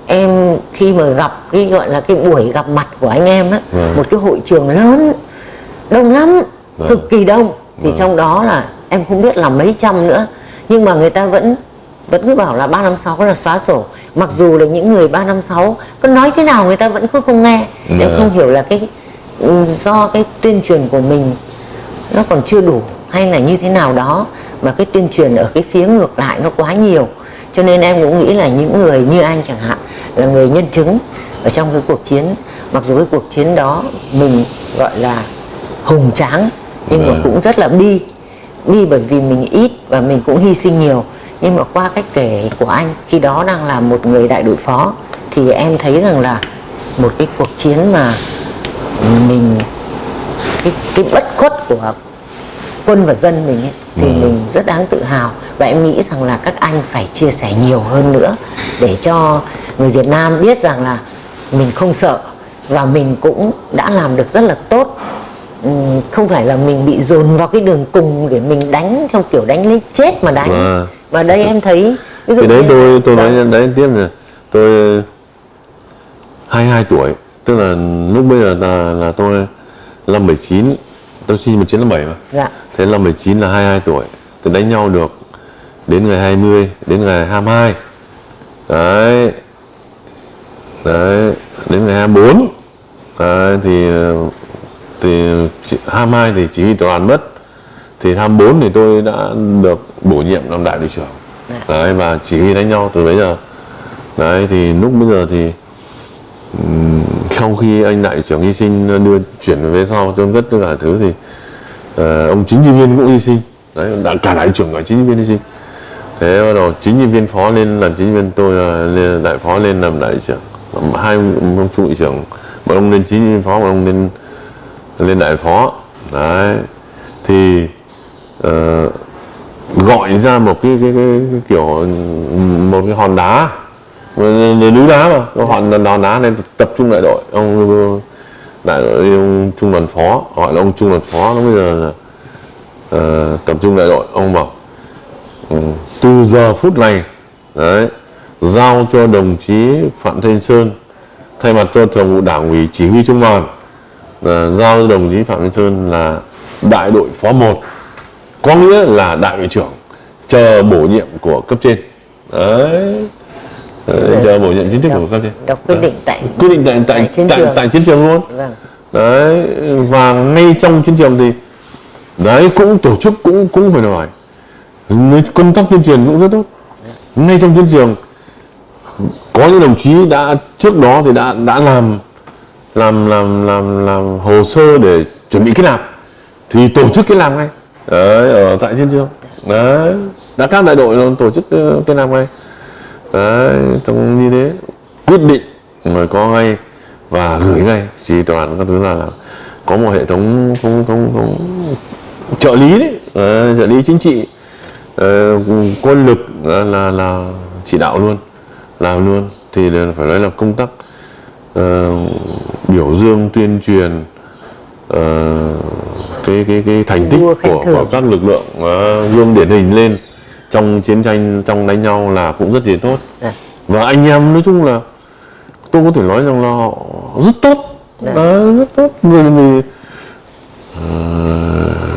em khi mà gặp cái gọi là cái buổi gặp mặt của anh em á, Vâng. một cái hội trường lớn đông lắm, Vâng. cực kỳ đông. Thì trong đó là em không biết là mấy trăm nữa, nhưng mà người ta vẫn vẫn cứ bảo là 356 là xóa sổ. Mặc dù là những người 356 có nói thế nào người ta vẫn cứ không nghe. Em Vâng. không hiểu là cái ừ, do cái tuyên truyền của mình nó còn chưa đủ hay là như thế nào đó mà cái tuyên truyền ở cái phía ngược lại nó quá nhiều. Cho nên em cũng nghĩ là những người như anh chẳng hạn là người nhân chứng ở trong cái cuộc chiến. Mặc dù cái cuộc chiến đó mình gọi là hùng tráng nhưng mà Vâng. cũng rất là bi. Bi bởi vì mình ít và mình cũng hy sinh nhiều. Nhưng mà qua cách kể của anh khi đó đang là một người đại đội phó thì em thấy rằng là một cái cuộc chiến mà mình cái, cái bất khuất của quân và dân mình ấy, thì mình rất đáng tự hào. Và em nghĩ rằng là các anh phải chia sẻ nhiều hơn nữa để cho người Việt Nam biết rằng là mình không sợ và mình cũng đã làm được rất là tốt. Không phải là mình bị dồn vào cái đường cùng để mình đánh theo kiểu đánh lấy chết mà đánh. Vâng. và đây em thấy ví Thì đấy như- tôi tôi nói đấy tiếp là tôi 22 tuổi tức là lúc bây giờ là là tôi năm 19 tôi sinh 1957 mà. Dạ. Thế năm 19 là 22 tuổi. Tôi đánh nhau được đến ngày 20 đến ngày 22 đấy. Đấy đến ngày 24 đấy, thì thì chỉ- 22 thì chỉ huy đoàn mất. Thì 24 thì tôi đã được bổ nhiệm làm đại đội trưởng. Đấy và chỉ huy đánh nhau từ bây giờ. Đấy thì lúc bây giờ thì sau khi anh đại trưởng hy sinh đưa chuyển về sau chôn cất tất cả thứ thì uh, ông chính trị viên cũng hy sinh. Đấy đã cả đại trưởng cả chính trị viên hy sinh. Thế bắt đầu chính trị viên phó lên làm chính trị viên tôi là lên đại phó lên làm đại trưởng. Hai ông phụ trưởng một ông lên chính trị viên phó một ông lên lên đại phó. Đấy thì uh, gọi ra một cái, cái, cái, cái kiểu một cái hòn đá núi đá mà. Họ hòn đá nên tập trung đại đội. Ông đại đội ông trung đoàn phó. Gọi là ông trung đoàn phó nó bây giờ là uh, tập trung đại đội. Ông bảo ừ, từ giờ phút này đấy giao cho đồng chí phạm thanh sơn thay mặt cho thường vụ đảng ủy chỉ huy trung đoàn uh, giao cho đồng chí phạm thanh sơn là đại đội phó 1 có nghĩa là đại đội trưởng chờ bổ nhiệm của cấp trên. Đấy, đấy chờ bổ nhiệm chính thức của cấp trên đọc quyết định tại quyết định tại tại Tại chiến tại, trường. tại chiến trường luôn. Vâng. Đấy và ngay trong chiến trường thì đấy cũng tổ chức cũng cũng phải nói công tác tuyên truyền cũng rất tốt. Ngay trong chiến trường có những đồng chí đã trước đó thì đã đã làm làm làm làm làm hồ sơ để chuẩn bị kết nạp. Thì tổ chức kết nạp ngay. Đấy ở tại chiến trường. Đấy đã các đại đội tổ chức ờ, kết nạp ngay đấy trong như thế. Quyết định rồi có ngay và gửi ngay chỉ toàn các thứ là, là có một hệ thống thống, thống, thống trợ lý đấy. Ờ, trợ lý chính trị. Ờ, quân lực là, là là chỉ đạo luôn làm luôn. Thì phải nói là công tác ờ, biểu dương tuyên truyền ờ, cái cái cái thành tích của, của các lực lượng ờ, gương điển hình lên trong chiến tranh trong đánh nhau là cũng rất là tốt. Dạ. và anh em nói chung là tôi có thể nói rằng là họ rất tốt. Đấy, rất tốt. Người người ờ,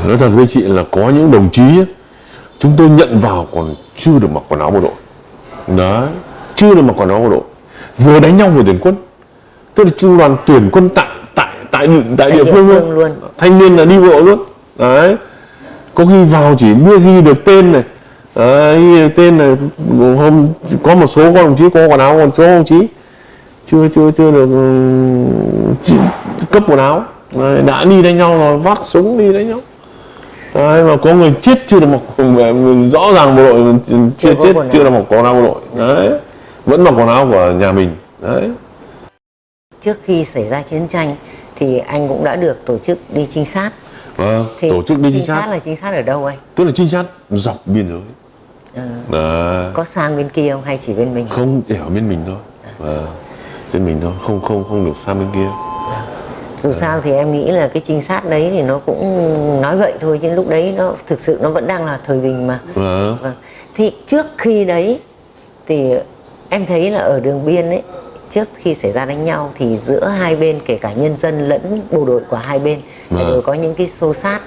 nói thật với chị là có những đồng chí ấy, chúng tôi nhận vào còn chưa được mặc quần áo bộ đội. Đấy chưa được mặc quần áo bộ đội. Vừa đánh nhau vừa tuyển quân. Tức là trung đoàn tuyển quân tại tại tại tại địa địa phương phương luôn luôn. thanh niên là đi bộ luôn. Đấy. Có khi vào chỉ biết ghi được tên này đấy, được tên này hôm có một số các đồng chí có quần áo còn số đồng chí? Chưa chưa chưa được ừ, chỉ cấp quần áo. Đấy, đã đi đánh nhau rồi vác súng đi đánh nhau. Đấy, mà có người chết chưa được mặc rõ ràng bộ đội chưa, Chưa chết chưa được mặc quần áo bộ đội. Đấy vẫn mặc quần áo của nhà mình. Đấy. Trước khi xảy ra chiến tranh thì anh cũng đã được tổ chức đi trinh sát. Vâng, thì tổ chức đi trinh sát là trinh sát ở đâu anh? Tức là trinh sát dọc biên giới Ờ, đấy. có sang bên kia không hay chỉ bên mình không chỉ ở bên mình thôi vâng. trên mình thôi không không không được sang bên kia dù sao thì em nghĩ là cái trinh sát đấy thì nó cũng nói vậy thôi chứ lúc đấy nó thực sự nó vẫn đang là thời bình mà vâng. vâng. thì trước khi đấy thì em thấy là ở đường biên ấy trước khi xảy ra đánh nhau thì giữa hai bên kể cả nhân dân lẫn bộ đội của hai bên Vâng. đều có những cái xô sát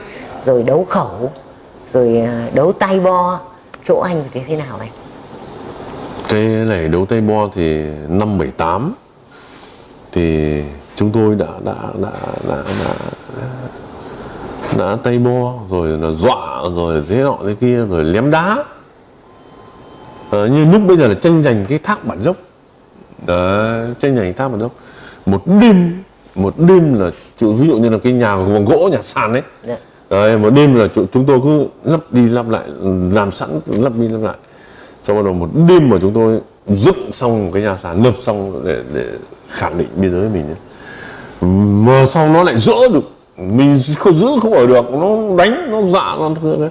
rồi đấu khẩu rồi à, đấu tay bo chỗ anh thì thế nào anh? Cái này đấu tay bo thì năm 78 thì chúng tôi đã đã đã đã đã, đã tay bo rồi là dọa rồi thế nọ thế kia rồi lém đá. Ờ, như lúc bây giờ là tranh giành cái thác bản dốc. Đấy, tranh giành thác bản dốc. Một đêm một đêm là ví dụ như là cái nhà bằng gỗ nhà sàn ấy Dạ. Đấy, một đêm là chúng tôi cứ lắp đi lắp lại làm sẵn lắp đi lắp lại sau bắt đầu một đêm mà chúng tôi dựng xong một cái nhà sàn lập xong để để khẳng định biên giới mình ấy. mà sau nó lại dỡ được mình không giữ không ở được nó đánh nó dạ nó thương đấy.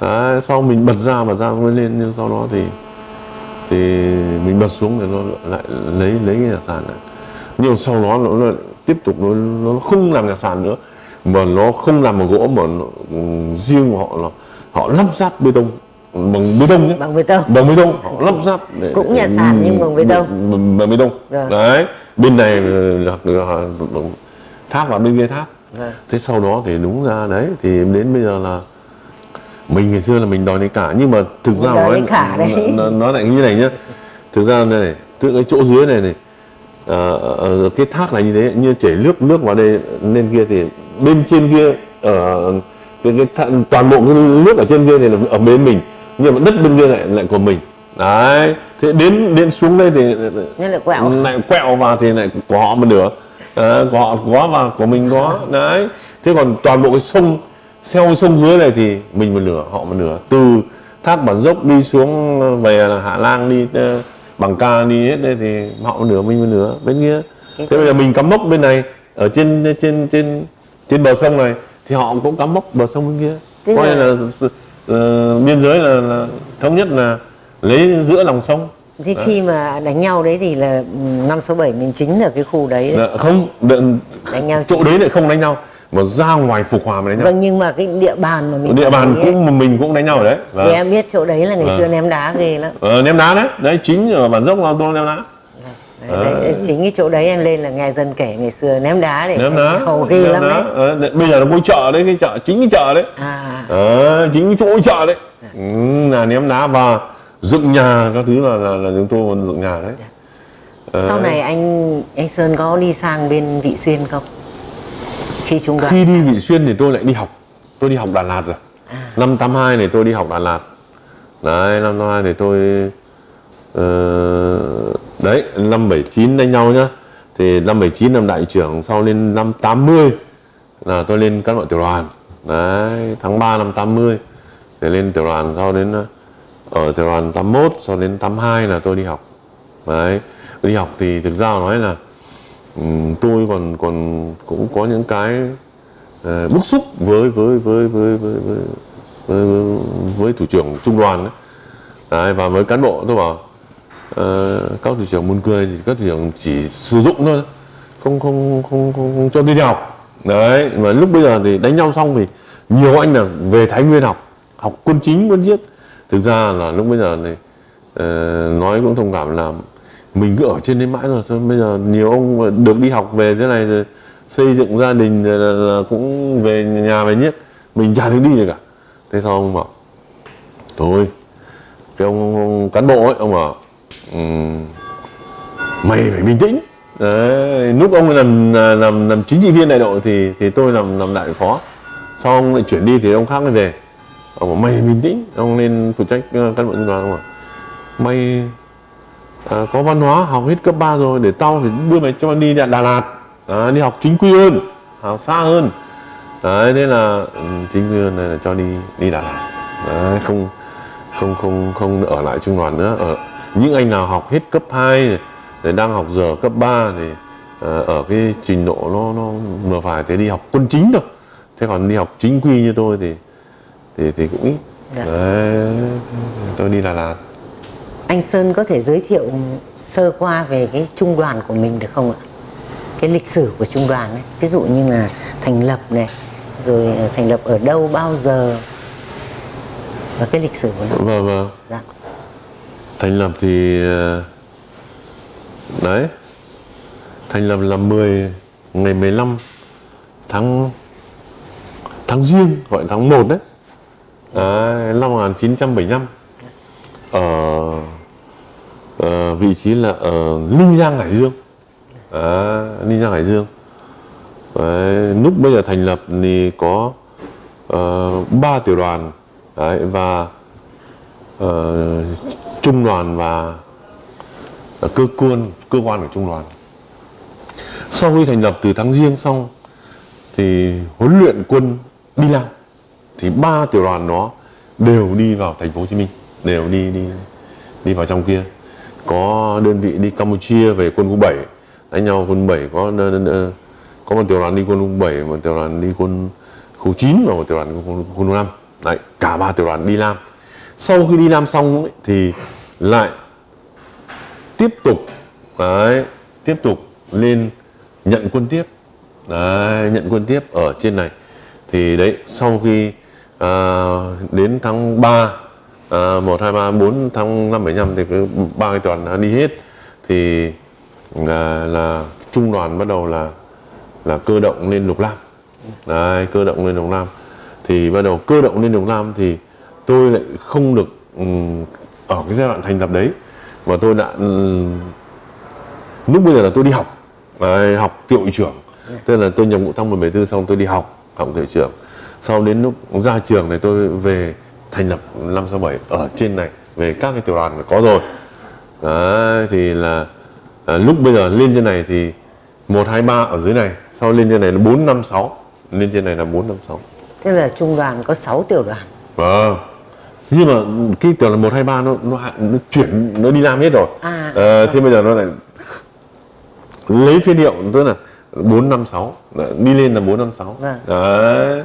đấy sau mình bật ra bật ra mới lên nhưng sau đó thì thì mình bật xuống thì nó lại lấy lấy cái nhà sàn này nhưng sau đó nó, nó tiếp tục nó, nó không làm nhà sàn nữa mà nó không làm bằng gỗ mà nó, ừ, riêng họ là họ lắp ráp bê tông bằng bê tông nhé. Bằng bê tông. Bằng bê tông họ lắp ráp để, Cũng nhà sàn nhưng bằng bê tông. bằng, bằng bê tông. Rồi. đấy bên này là, là, là tháp và bên kia tháp. Vâng. thế sau đó thì đúng ra đấy thì đến bây giờ là mình ngày xưa là mình đòi lấy cả. Nhưng mà thực ra nói nó, nó lại như này nhá. Thực ra này từ cái chỗ dưới này này à, ở cái thác này như thế như chảy nước nước vào đây lên kia thì bên trên kia ở cái, cái thạ- toàn bộ cái nước ở trên kia thì là ở bên mình nhưng mà đất bên kia lại lại của mình. Đấy thế đến đến xuống đây thì nên là quẹo. lại quẹo vào thì lại của họ một nửa. Đấy, của họ có và của mình có. Đấy thế còn toàn bộ cái sông theo sông dưới này thì mình một nửa họ một nửa. Từ thác bản dốc đi xuống về là hạ lang đi ờ, bằng ca đi hết đây thì họ một nửa mình một nửa. Bên kia. Thế bây giờ mình cắm mốc bên này ở trên trên trên trên bờ sông này thì họ cũng cắm mốc bờ sông bên kia. Tức coi là- là, là ờ, biên giới là, là thống nhất là lấy giữa lòng sông. Thế khi mà đánh nhau đấy thì là ừ, năm số bảy mình chính ở cái khu đấy, đấy. Dạ, không đợi- đánh nhau chỗ đấy lại không đánh nhau mà ra ngoài phục hòa mà đánh nhau. Vâng nhưng mà cái địa bàn mà mình địa bàn lý ấy, cũng mình cũng đánh nhau ở đấy thì Vâng. em biết chỗ đấy là ngày Vâng. xưa ném đá ghê lắm. Ờ, ném đá đấy đấy chính ở bản dốc là tôi ném đá đấy, đấy, chính cái chỗ đấy em lên là nghe dân kể ngày xưa ném đá để ném đá nhau ghê ném lắm đá. đấy. Ờ, đấy, bây giờ nó có chợ đấy cái chợ chính cái chợ đấy. À. Ờ, chính cái chỗ chợ đấy. Ừ, là ném đá và dựng nhà các thứ là là, là chúng tôi còn dựng nhà đấy. Ờ, sau này anh anh Sơn có đi sang bên Vị Xuyên không? Khi trung đoàn khi đi vị xuyên thì tôi lại đi học. Tôi đi học đà lạt rồi. À. năm 82 này tôi đi học đà lạt. Đấy năm 82 thì tôi ờ, đấy 579 đánh nhau nhá. Thì 579 làm đại trưởng sau lên 580 là tôi lên các loại tiểu đoàn. Đấy tháng 3 năm 80 để lên tiểu đoàn sau đến ờ, ở tiểu đoàn 81 sau đến 82 là tôi đi học. Đấy tôi đi học thì thực ra nói là ừm, tôi còn còn cũng có những cái uh, bức xúc với với với với với với, với, với, với thủ trưởng trung đoàn đấy. đấy và với cán bộ tôi bảo Ờ, các thị trường buôn cười thì các thị trường chỉ sử dụng thôi. Không không không không, không cho đi học. Đấy mà lúc bây giờ thì đánh nhau xong thì nhiều anh là về thái nguyên học học quân chính quân giết. Thực ra là lúc bây giờ này uh, ờ, nói cũng thông cảm là mình cứ ở trên đấy mãi rồi sao bây giờ nhiều ông được đi học về thế này rồi xây dựng gia đình rồi là, là cũng về nhà về nhất mình chả được đi gì cả. Thế sao ông bảo thôi cái ông, ông cán bộ ấy ông bảo Ừ. Mày phải bình tĩnh. Đấy lúc ông làm làm làm chính trị viên đại đội thì thì tôi làm làm đại phó. Sau ông lại chuyển đi thì ông khác mới về. Ông bảo mày bình tĩnh ông lên phụ trách ờ, cán bộ trung đoàn. Ông bảo mày à, có văn hóa học hết cấp 3 rồi để tao phải đưa mày cho mày đi Đà Lạt. À, đi học chính quy hơn học xa hơn. Đấy thế là ừ, chính quyền này là cho đi đi Đà Lạt. Đấy, không không không không ở lại trung đoàn nữa ở những anh nào học hết cấp 2 này, đang học giờ cấp 3 thì ờ, ở cái trình độ nó nó vừa phải thế đi học quân chính thôi thế còn đi học chính quy như tôi thì thì thì cũng ít Dạ. đấy tôi đi Đà Lạt Anh Sơn có thể giới thiệu sơ qua về cái trung đoàn của mình được không ạ? Cái lịch sử của trung đoàn ấy, ví dụ như là thành lập này, rồi ờ, thành lập ở đâu, bao giờ và cái lịch sử của nó. vâng vâng Dạ thành lập thì ờ, đấy. Thành lập là 10 ngày 15 tháng tháng riêng gọi tháng 1 đấy. Đấy năm 1975 ở à, vị trí là ở Ninh Giang Hải Dương. À, Ninh Giang Hải Dương. Đấy, lúc bây giờ thành lập thì có ờ, ba tiểu đoàn. Đấy, và ờ, trung đoàn và cơ quan cơ quan của trung đoàn. Sau khi thành lập từ tháng riêng xong, thì huấn luyện quân đi làm thì ba tiểu đoàn đó đều đi vào thành phố Hồ Chí Minh, đều đi đi đi vào trong kia. Có đơn vị đi Campuchia về quân khu 7 đánh nhau quân 7 có có một tiểu đoàn đi quân khu 7 một tiểu đoàn đi quân khu 9 và một tiểu đoàn quân quân khu 5 đấy, cả ba tiểu đoàn đi làm sau khi đi làm xong ấy, thì lại tiếp tục đấy tiếp tục lên nhận quân tiếp. Đấy, nhận quân tiếp ở trên này. Thì đấy sau khi à, đến tháng 3 à, 1, 2, 3, 4 tháng 5, 7, 5 thì cứ ba cái đoàn đã đi hết. Thì là, là trung đoàn bắt đầu là là cơ động lên lục lam. Đấy, cơ động lên lục lam. Thì bắt đầu cơ động lên lục lam thì tôi lại không được ở cái giai đoạn thành lập đấy. Mà tôi đã lúc bây giờ là tôi đi học. Học tiệu trưởng. Tức là tôi nhập ngũ tháng 174 xong tôi đi học học tiệu trưởng. Sau đến lúc ra trường này tôi về thành lập 567 ở trên này về các cái tiểu đoàn có rồi. Đấy, thì là à, lúc bây giờ lên trên này thì 123 ở dưới này sau lên trên này là 456 lên trên này là 456 Tức là trung đoàn có 6 tiểu đoàn. Vâng. Nhưng mà cái tiểu là 123 nó nó hạ- nó chuyển nó đi làm hết rồi. À, Ờ, thế bây giờ nó lại lấy phiên hiệu tức là 456 Đấy, đi lên là 456. Vâng. Đấy.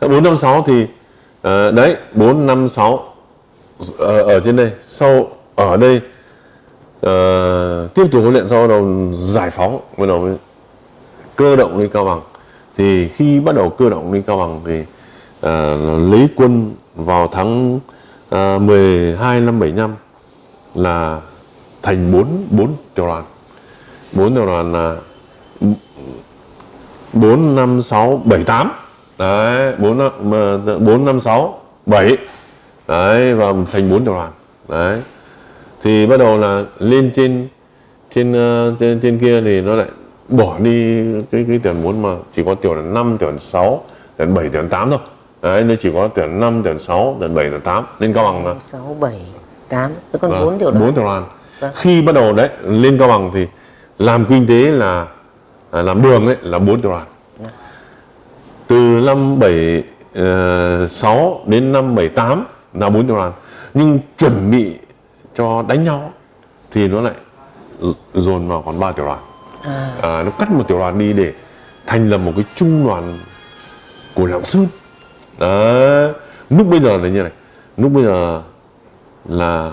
Thế 456 thì ờ, đấy 456 ở, ở trên đây sau ở đây ờ, tiếp tục huấn luyện sau đầu giải phóng bắt đầu cơ động lên cao bằng thì khi bắt đầu cơ động lên cao bằng thì Ờ, uh, lấy quân vào tháng ờ, uh, 12 năm 75 là thành 4 bốn tiểu đoàn. 4 tiểu đoàn là 4 5 6 7 8. Đấy, 4 năm- sáu 4 5 6 7. Đấy và thành 4 tiểu đoàn. Đấy. Thì bắt đầu là lên trên trên ờ, trên, trên kia thì nó lại bỏ đi cái cái tiền 4 mà chỉ có tiểu đoàn 5, tiểu 6, tuyển 7, đoàn 8 thôi. Đấy, nó chỉ có tuyển 5, tuyển 6, tuyển 7, tuyển 8 lên cao bằng là 6, 7, 8. Thế còn Vâng, 4 tiểu đoàn. bốn tiểu đoàn. Vâng. Khi bắt đầu đấy lên cao bằng thì làm kinh tế là à, làm đường ấy là bốn tiểu đoàn. Từ năm 76 đến năm 78 là bốn tiểu đoàn. Nhưng chuẩn bị cho đánh nhau thì nó lại dồn vào còn ba tiểu đoàn. À, À, nó cắt một tiểu đoàn đi để thành lập một cái trung đoàn của Lạng Sơn. Đấy. Lúc bây giờ là như này. Lúc bây giờ là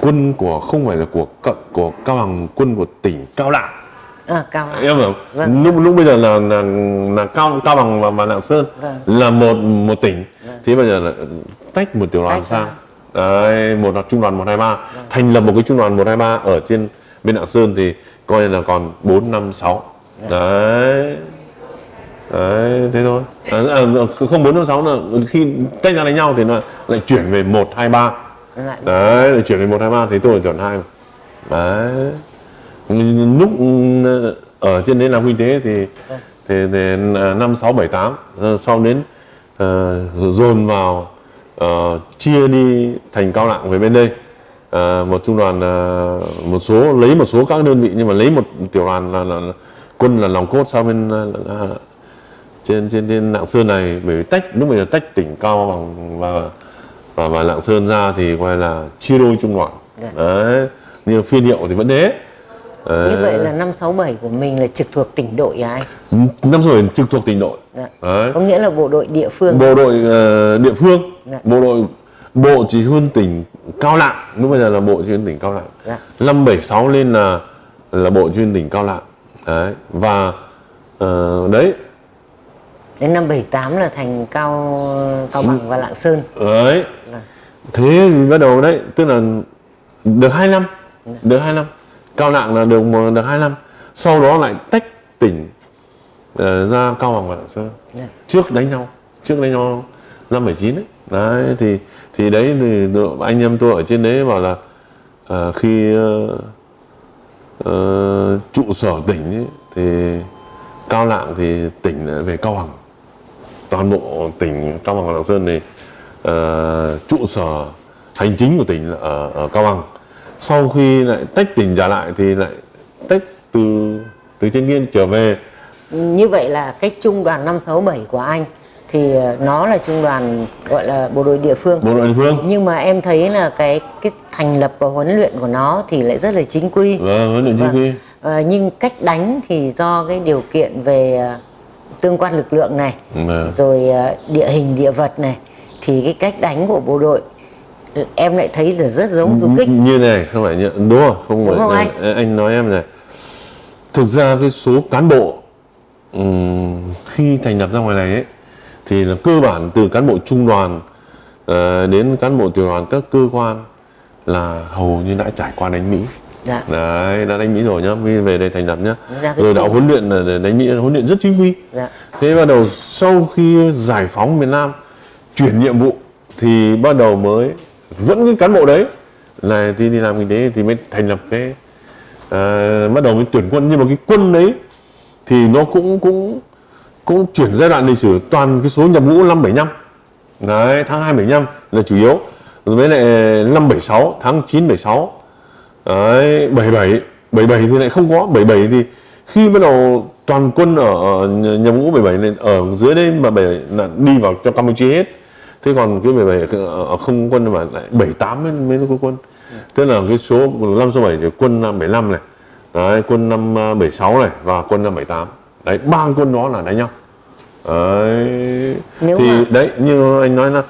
quân của không phải là của của cao bằng quân của tỉnh cao lạng à cao lắm. em hiểu Vâng. lúc lúc bây giờ là là là cao cao bằng và, và lạng sơn Vâng. là một một tỉnh thì bây giờ là tách một tiểu đoàn sang đấy một là trung đoàn 123 thành lập một cái trung đoàn 123 ở trên bên lạng sơn thì coi là còn 4 5 6 đấy đấy thế thôi. À, à, không 4 5 6 là khi tách ra đánh nhau thì nó lại chuyển về 1 2 3 Lại đấy lại chuyển về một hai ba thì tôi chuẩn hai. Đấy. Lúc ừ, ở trên đấy làm kinh tế thì thì, thì năm sáu bảy tám sau đến ờ, dồn vào ờ, chia đi thành cao lạng về bên đây. Ờ, một trung đoàn ờ, một số lấy một số các đơn vị nhưng mà lấy một tiểu đoàn là, là, quân là lòng cốt sang bên là, trên trên trên lạng sơn này bởi vì tách lúc bây giờ tách tỉnh cao bằng và và, và lạng sơn ra thì gọi là chia đôi trung đoàn Dạ. đấy nhưng phiên hiệu thì vẫn thế. Như vậy là năm 67 của mình là trực thuộc tỉnh đội à anh? Năm rồi trực thuộc tỉnh đội. Dạ. đấy. Có nghĩa là bộ đội địa phương. Bộ đội ờ, địa phương Dạ. bộ đội bộ chỉ huy tỉnh cao lạng. Lúc bây giờ là bộ chỉ huy tỉnh cao lạng. Dạ. năm bảy sáu lên là là bộ huy tỉnh cao lạng. Đấy và ờ, đấy đến năm 78 là thành cao cao bằng và lạng sơn. Đấy. Dạ. thế thì bắt đầu đấy tức là được hai năm được hai năm. Cao lạng là được được hai năm. Sau đó lại tách tỉnh ờ, ra cao bằng và lạng sơn. Dạ. trước đánh nhau trước đánh nhau năm 79 đấy. Đấy thì thì đấy thì được- anh em tôi ở trên đấy bảo là ờ, khi ờ, ờ, trụ sở tỉnh ấy, thì cao lạng thì tỉnh lại về cao bằng toàn bộ tỉnh cao bằng và lạng sơn thì ờ, trụ sở hành chính của tỉnh là ở, ở cao bằng. Sau khi lại tách tỉnh trả lại thì lại tách từ từ trên kia trở về. Như vậy là cái trung đoàn 567 của anh thì nó là trung đoàn gọi là bộ đội địa phương. Bộ đội địa phương. Nhưng mà em thấy là cái cái thành lập và huấn luyện của nó thì lại rất là chính quy. Và huấn luyện chính Vâng. quy. Ờ, nhưng cách đánh thì do cái điều kiện về tương quan lực lượng này Vâng. rồi ờ, địa hình địa vật này thì cái cách đánh của bộ đội em lại thấy là rất giống du kích. Như này không phải như đúng không? Không Đúng phải không này, anh nói em này. Thực ra cái số cán bộ ừm, khi thành lập ra ngoài này ấy thì là cơ bản từ cán bộ trung đoàn ờ, đến cán bộ tiểu đoàn các cơ quan là hầu như đã trải qua đánh Mỹ dạ. Đấy đã đánh Mỹ rồi nhá Mỹ về đây thành lập nhá. Cái rồi đã khu- huấn luyện là đánh Mỹ huấn luyện rất chính quy dạ. Thế bắt đầu sau khi giải phóng miền Nam chuyển nhiệm vụ thì bắt đầu mới vẫn cái cán bộ đấy là thì đi làm kinh tế thì mới thành lập cái à, bắt đầu mới tuyển quân. Nhưng mà cái quân đấy thì nó cũng cũng cũng chuyển giai đoạn lịch sử toàn cái số nhập ngũ năm 75 đấy tháng 2 75 là chủ yếu. Rồi với lại năm 76 tháng 9 76 đấy 77 77 thì lại không có. 77 thì khi bắt đầu toàn quân ở, nhập ngũ 77 này ở dưới đây mà 77 là đi vào cho Campuchia hết. Thế còn cái 77 ở, ở không quân mà lại 78 mới, mới có quân. Tức là cái số năm số 7 thì quân năm 75 này. Đấy, quân năm à, 76 này và quân năm 78 đấy ba quân đó là đánh nhau. Đấy. Nếu thì mà- đấy như anh nói là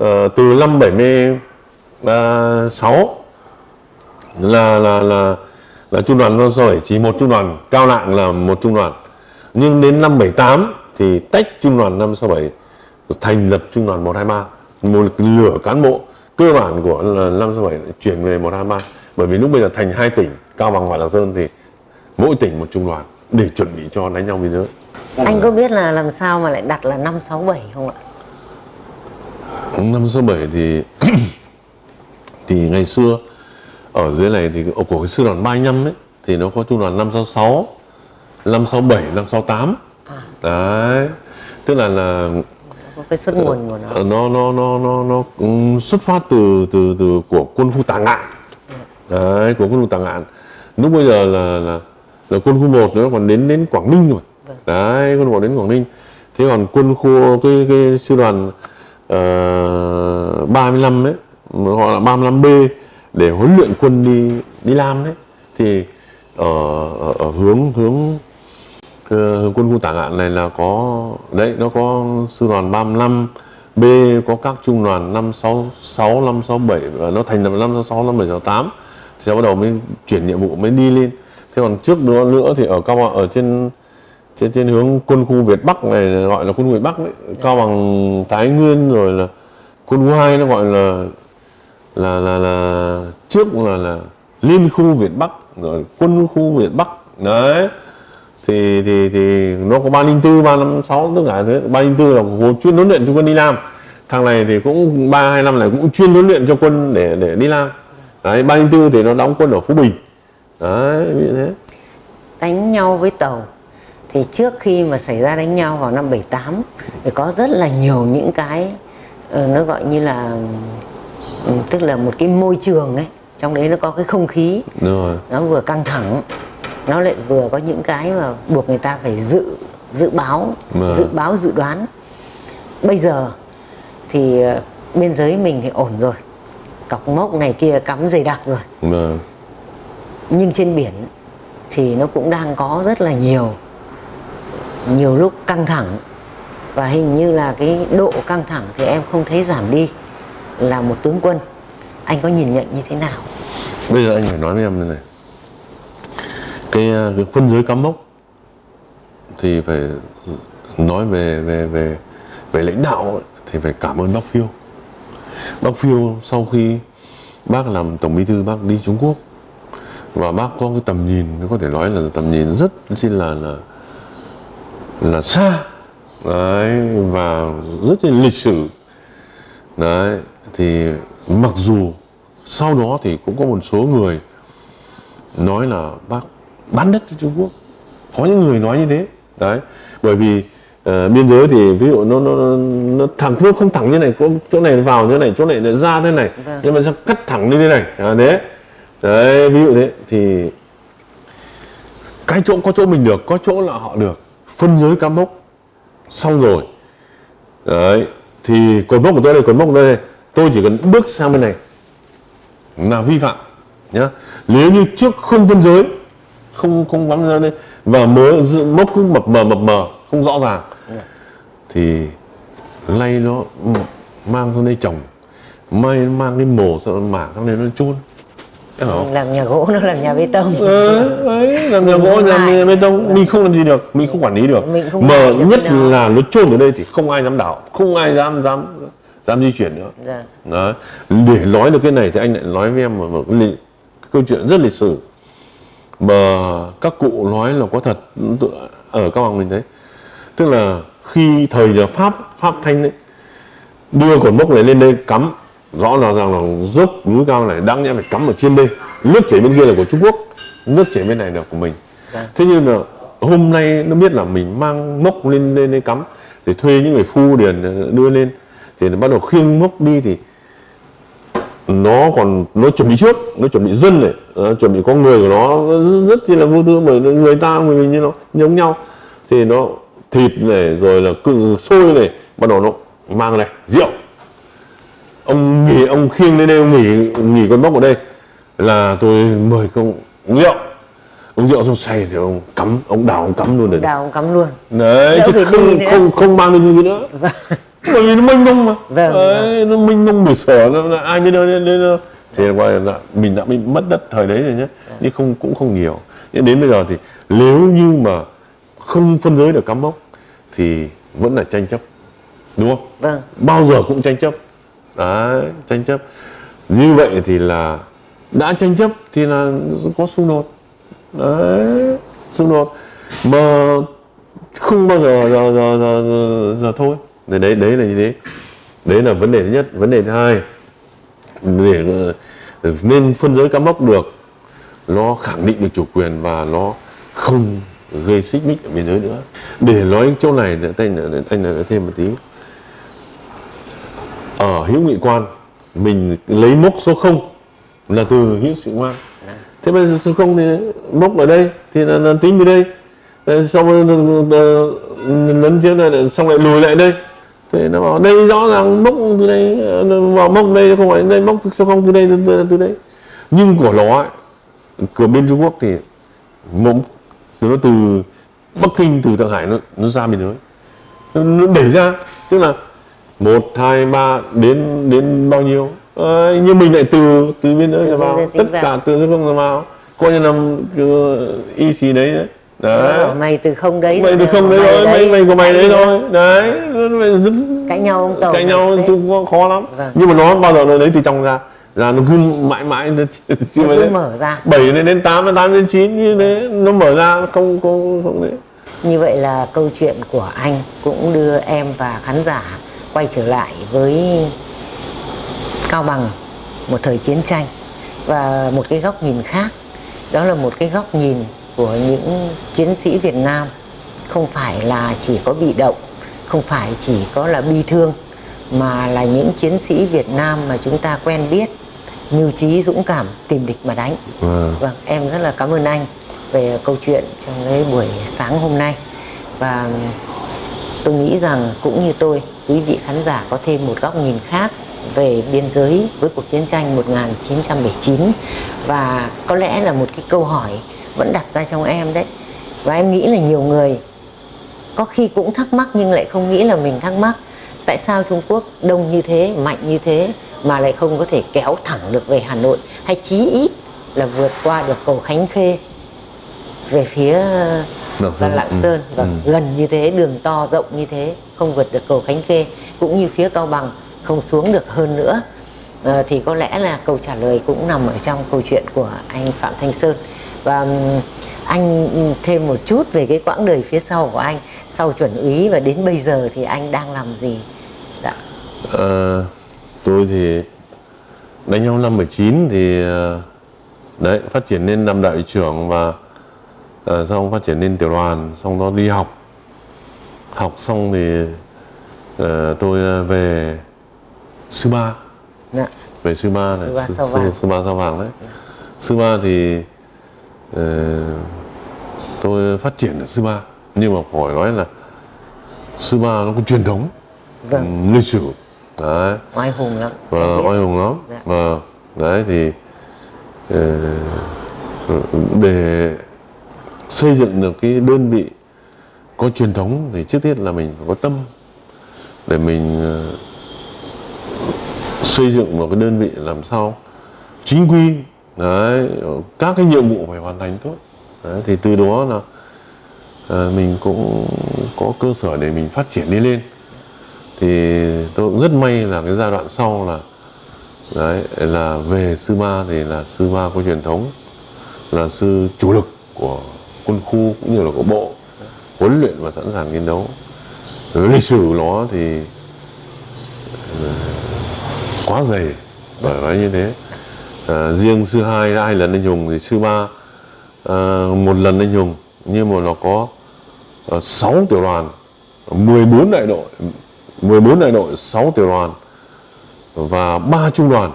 ờ, từ năm 76 là là là là trung đoàn năm bảy chỉ một trung đoàn cao lạng là một trung đoàn. Nhưng đến năm 78 thì tách trung đoàn 567 thành lập trung đoàn 123 một lửa cán bộ cơ bản của là 567 lại chuyển về 123 bởi vì lúc bây giờ thành hai tỉnh Cao Bằng và Lạng Sơn thì mỗi tỉnh một trung đoàn để chuẩn bị cho đánh nhau biên giới. Anh có biết là làm sao mà lại đặt là 567 không ạ? Năm số 7 thì thì ngày xưa ở dưới này thì của cái sư đoàn 35 ấy thì nó có trung đoàn 566 567 568 đấy. Tức là là có cái xuất nguồn của nó. Ờ, nó nó nó nó nó xuất phát từ từ từ của quân khu Tà Ngạn. Đấy của quân khu Tà Ngạn. Lúc bây giờ là là là quân khu 1 nó còn đến đến Quảng Ninh rồi. Đấy quân 1 đến Quảng Ninh. Thế còn quân khu cái cái sư đoàn uh, 35 đấy họ là 35B để huấn luyện quân đi đi làm đấy. Thì ở, ở, ở hướng hướng Ờ, quân khu tả ngạn này là có đấy nó có sư đoàn 35 B có các trung đoàn 566 567 và nó thành lập 566 5768 thì sẽ bắt đầu mới chuyển nhiệm vụ mới đi lên. Thế còn trước đó nữa thì ở cao bằng ở trên trên trên hướng quân khu Việt Bắc này gọi là quân khu Việt Bắc đấy. Cao bằng Thái Nguyên rồi là quân khu 2 nó gọi là là là là trước là là liên khu Việt Bắc rồi quân khu Việt Bắc. Đấy. Thì thì thì nó có 304, 356 tất cả thế 304 là hồ chuyên huấn luyện cho quân đi làm thằng này thì cũng 325 này cũng chuyên huấn luyện cho quân để để đi làm đấy 304 thì nó đóng quân ở Phú Bình. Đấy như thế. Đánh nhau với tàu. Thì trước khi mà xảy ra đánh nhau vào năm 78 thì có rất là nhiều những cái ờ, nó gọi như là ừ, tức là một cái môi trường ấy trong đấy nó có cái không khí. Đúng rồi. Nó vừa căng thẳng nó lại vừa có những cái mà buộc người ta phải dự dự báo Vâng. dự báo dự đoán. Bây giờ thì ờ, biên giới mình thì ổn rồi. Cọc mốc này kia cắm dày đặc rồi. Vâng. Nhưng trên biển thì nó cũng đang có rất là nhiều nhiều lúc căng thẳng. Và hình như là cái độ căng thẳng thì em không thấy giảm đi là một tướng quân. Anh có nhìn nhận như thế nào? Bây giờ anh phải nói với em như này. Cái, ờ, cái phân giới cắm mốc thì phải nói về về về về lãnh đạo thì phải cảm ơn bác phiêu. Bác phiêu sau khi bác làm tổng bí thư bác đi trung quốc và bác có cái tầm nhìn có thể nói là tầm nhìn rất xin là là là xa. Đấy và rất là lịch sử. Đấy thì mặc dù sau đó thì cũng có một số người nói là bác bán đất cho Trung Quốc. Có những người nói như thế đấy. Bởi vì ờ, biên giới thì ví dụ nó nó nó, thẳng nó không thẳng như này có chỗ này vào như này chỗ này lại ra thế này. Vâng. nhưng mà sao cắt thẳng như thế này? À, thế. Đấy ví dụ thế. Thì cái chỗ có chỗ mình được có chỗ là họ được. Phân giới cắm mốc. Xong rồi. Đấy. Thì cột mốc của tôi đây cột mốc của tôi đây tôi chỉ cần bước sang bên này. Là vi phạm nhá. Nếu như trước không phân giới không không bám ra đây và mớ dự- mốc cứ mập mờ mập mờ không rõ ràng thì lay nó mang sang đây trồng may mang cái mổ sang mảng sang đây nó chôn. Làm nhà gỗ nó làm nhà bê tông. Ờ, ấy làm nhà gỗ làm nhà bê tông mình không làm gì được mình không quản lý được. Mình không mà được nhất là nó chôn ở đây thì không ai dám đảo không ai dám dám dám di chuyển nữa Dạ. Đấy. để nói được cái này thì anh lại nói với em một, một cái, cái câu chuyện rất lịch sử mà các cụ nói là có thật ở cao bằng mình thấy tức là khi thời nhà pháp pháp thanh đấy đưa cột mốc này lên đây cắm rõ ràng rằng là dốc núi cao này đáng nhẽ phải cắm ở trên đây nước chảy bên kia là của trung quốc nước chảy bên này là của mình Vâng. thế nhưng là hôm nay nó biết là mình mang mốc lên lên đây cắm để thuê những người phu điền đưa lên thì nó bắt đầu khiêng mốc đi thì nó còn nó chuẩn bị trước nó chuẩn bị dân này nó chuẩn bị có người của nó nó rất chi là vô tư bởi người ta người mình như nó giống nhau. Thì nó thịt này rồi là cự xôi này bắt đầu nó mang này rượu. Ông nghỉ ông khiêng lên đây ông nghỉ nghỉ con bốc ở đây là tôi mời không uống rượu. Uống rượu xong say thì ông cắm ông đào ông cắm luôn rồi đào ông cắm luôn. Đấy Đỡ chứ không không không mang đi nữa bởi vì nó mênh mông mà. Vâng, đấy, nó mênh mông bể sở nó, ai biết đâu đâu. thì gọi là mình đã bị mất đất thời đấy rồi nhé. Nhưng không cũng không nhiều. Nhưng đến bây giờ thì nếu như mà không phân giới được cắm mốc thì vẫn là tranh chấp. Đúng không? Vâng. Bao giờ cũng tranh chấp. Đấy tranh chấp. Như vậy thì là đã tranh chấp thì là có xung đột. Đấy xung đột. Mà không bao giờ giờ giờ giờ, giờ, giờ thôi đấy đấy đấy là như thế. Đấy là vấn đề thứ nhất. Vấn đề thứ hai để ờ, nên phân giới cắm mốc được nó khẳng định được chủ quyền và nó không gây xích mích ở biên giới nữa. Để nói chỗ này anh anh nói thêm một tí. Ở hữu nghị quan mình lấy mốc số 0 là từ hữu nghị quan. Thế bây giờ số 0 thì mốc ở đây thì là, là tính về đây. Xong ờ, ờ, lấn chiếm này xong lại lùi lại đây thì nó bảo đây rõ ràng mốc từ đây ờ, vào mốc đây không phải đây mốc số 0 từ đây từ, từ, từ đây. Nhưng của nó ấy, của bên Trung Quốc thì mốc nó từ Bắc Kinh từ Thượng Hải nó nó ra biên giới. Nó, nó đẩy ra tức là một hai ba đến đến bao nhiêu? Ờ, nhưng mình lại từ từ biên giới ra vào tất cả từ không ra vào. Coi như là cứ y xì đấy đấy đấy Bảo mày từ không đấy mày từ không đấy thôi mày mày của mày đấy thôi. Đấy rất cãi nhau ông tàu cãi nhau chung khó lắm. Vâng. nhưng mà nó bao giờ nó lấy từ trong ra? Ra nó cứ mãi mãi nó cứ đấy, mở ra. bảy đến đến tám tám đến chín như thế nó mở ra không không không đấy Như vậy là câu chuyện của anh cũng đưa em và khán giả quay trở lại với Cao Bằng một thời chiến tranh và một cái góc nhìn khác. Đó là một cái góc nhìn của những chiến sĩ Việt Nam không phải là chỉ có bị động không phải chỉ có là bi thương mà là những chiến sĩ Việt Nam mà chúng ta quen biết mưu trí dũng cảm tìm địch mà đánh. Vâng. Vâng, em rất là cảm ơn anh về câu chuyện trong cái buổi sáng hôm nay. Và tôi nghĩ rằng cũng như tôi quý vị khán giả có thêm một góc nhìn khác về biên giới với cuộc chiến tranh 1979 và có lẽ là một cái câu hỏi vẫn đặt ra trong em đấy. Và em nghĩ là nhiều người có khi cũng thắc mắc nhưng lại không nghĩ là mình thắc mắc. Tại sao Trung Quốc đông như thế mạnh như thế mà lại không có thể kéo thẳng được về Hà Nội? Hay chí ít là vượt qua được cầu Khánh Khê về phía Lạng Sơn, Lạng ừ, Sơn? Và ừ. gần như thế đường to rộng như thế không vượt được cầu Khánh Khê. Cũng như phía Cao Bằng không xuống được hơn nữa. Ờ, thì có lẽ là câu trả lời cũng nằm ở trong câu chuyện của anh Phạm Thanh Sơn và ừm, anh thêm một chút về cái quãng đời phía sau của anh sau chuẩn úy và đến bây giờ thì anh đang làm gì dạ. Ờ, tôi thì đánh nhau năm 19 thì ờ, đấy phát triển lên làm đại trưởng và uh, xong phát triển lên tiểu đoàn xong đó đi học học xong thì ờ, tôi ờ, về sư ba Dạ. về sư ba này Sư Ba Sao Vàng. sư ba sao vàng đấy sư ba thì ờ, tôi phát triển ở sư ba nhưng mà phải nói là sư ba nó có truyền thống vâng. ừ, lịch sử. Đấy. Oai hùng lắm. Và oai hùng lắm. Dạ. và đấy thì ờ, để xây dựng được cái đơn vị có truyền thống thì trước tiên là mình phải có tâm để mình ờ, xây dựng một cái đơn vị làm sao chính quy đấy các cái nhiệm vụ phải hoàn thành tốt. Đấy, thì từ đó là à, mình cũng có cơ sở để mình phát triển đi lên. Thì tôi cũng rất may là cái giai đoạn sau là đấy là về sư ba thì là sư ba có truyền thống là sư chủ lực của quân khu cũng như là của bộ huấn luyện và sẵn sàng chiến đấu. Với lịch sử nó thì ờ, quá dày bởi nói như thế à, riêng sư hai đã hai lần anh hùng thì sư ba à, một lần anh hùng. Nhưng mà nó có uh, 6 tiểu đoàn 14 đại đội 14 đại đội 6 tiểu đoàn và ba trung đoàn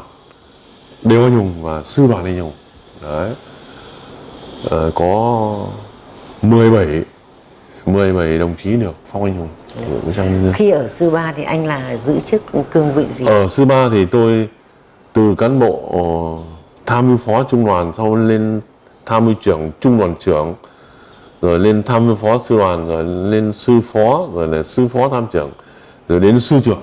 đều anh hùng và sư đoàn anh hùng. Đấy. Ờ, có 17 17 đồng chí được phong anh hùng. Khi ở sư ba thì anh là giữ chức cương vị gì? Ở sư ba thì tôi từ cán bộ ờ, tham mưu phó trung đoàn sau lên tham mưu trưởng trung đoàn trưởng rồi lên tham mưu phó sư đoàn rồi lên sư phó rồi là sư phó tham trưởng rồi đến sư trưởng.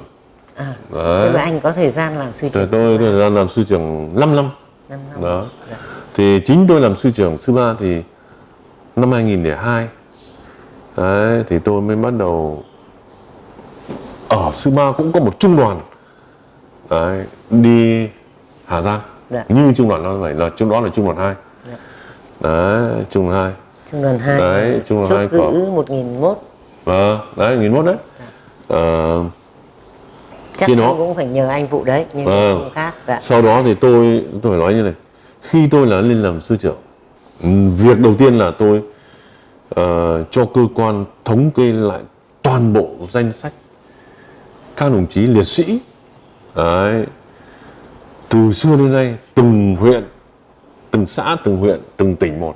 À, Đấy. thế và anh có thời gian làm sư trưởng tôi sư thời gian làm sư trưởng 5 năm. Ba năm năm. Đó. Dạ. thì chính tôi làm sư trưởng sư ba thì năm 2002 đấy thì tôi mới bắt đầu ở sư ba cũng có một trung đoàn. Đấy, đi Hà Giang Dạ. như trung đoàn nó vậy là trung đó là trung đoàn 2 Dạ. đấy trung đoàn 2 trung đoàn 2 Đấy, trung đoàn chốt hai giữ của- 1001 Vâng, đấy, nghìn mốt đấy. Ờ, chắc Trên đó. cũng phải nhờ anh vụ đấy nhưng Vâng. không khác dạ. sau đó thì tôi tôi phải nói như này, khi tôi là lên làm sư trưởng, ừm, việc đầu tiên là tôi ờ, cho cơ quan thống kê lại toàn bộ danh sách các đồng chí liệt sĩ. Đấy. Từ xưa đến nay, từng huyện, từng xã, từng huyện, từng tỉnh một,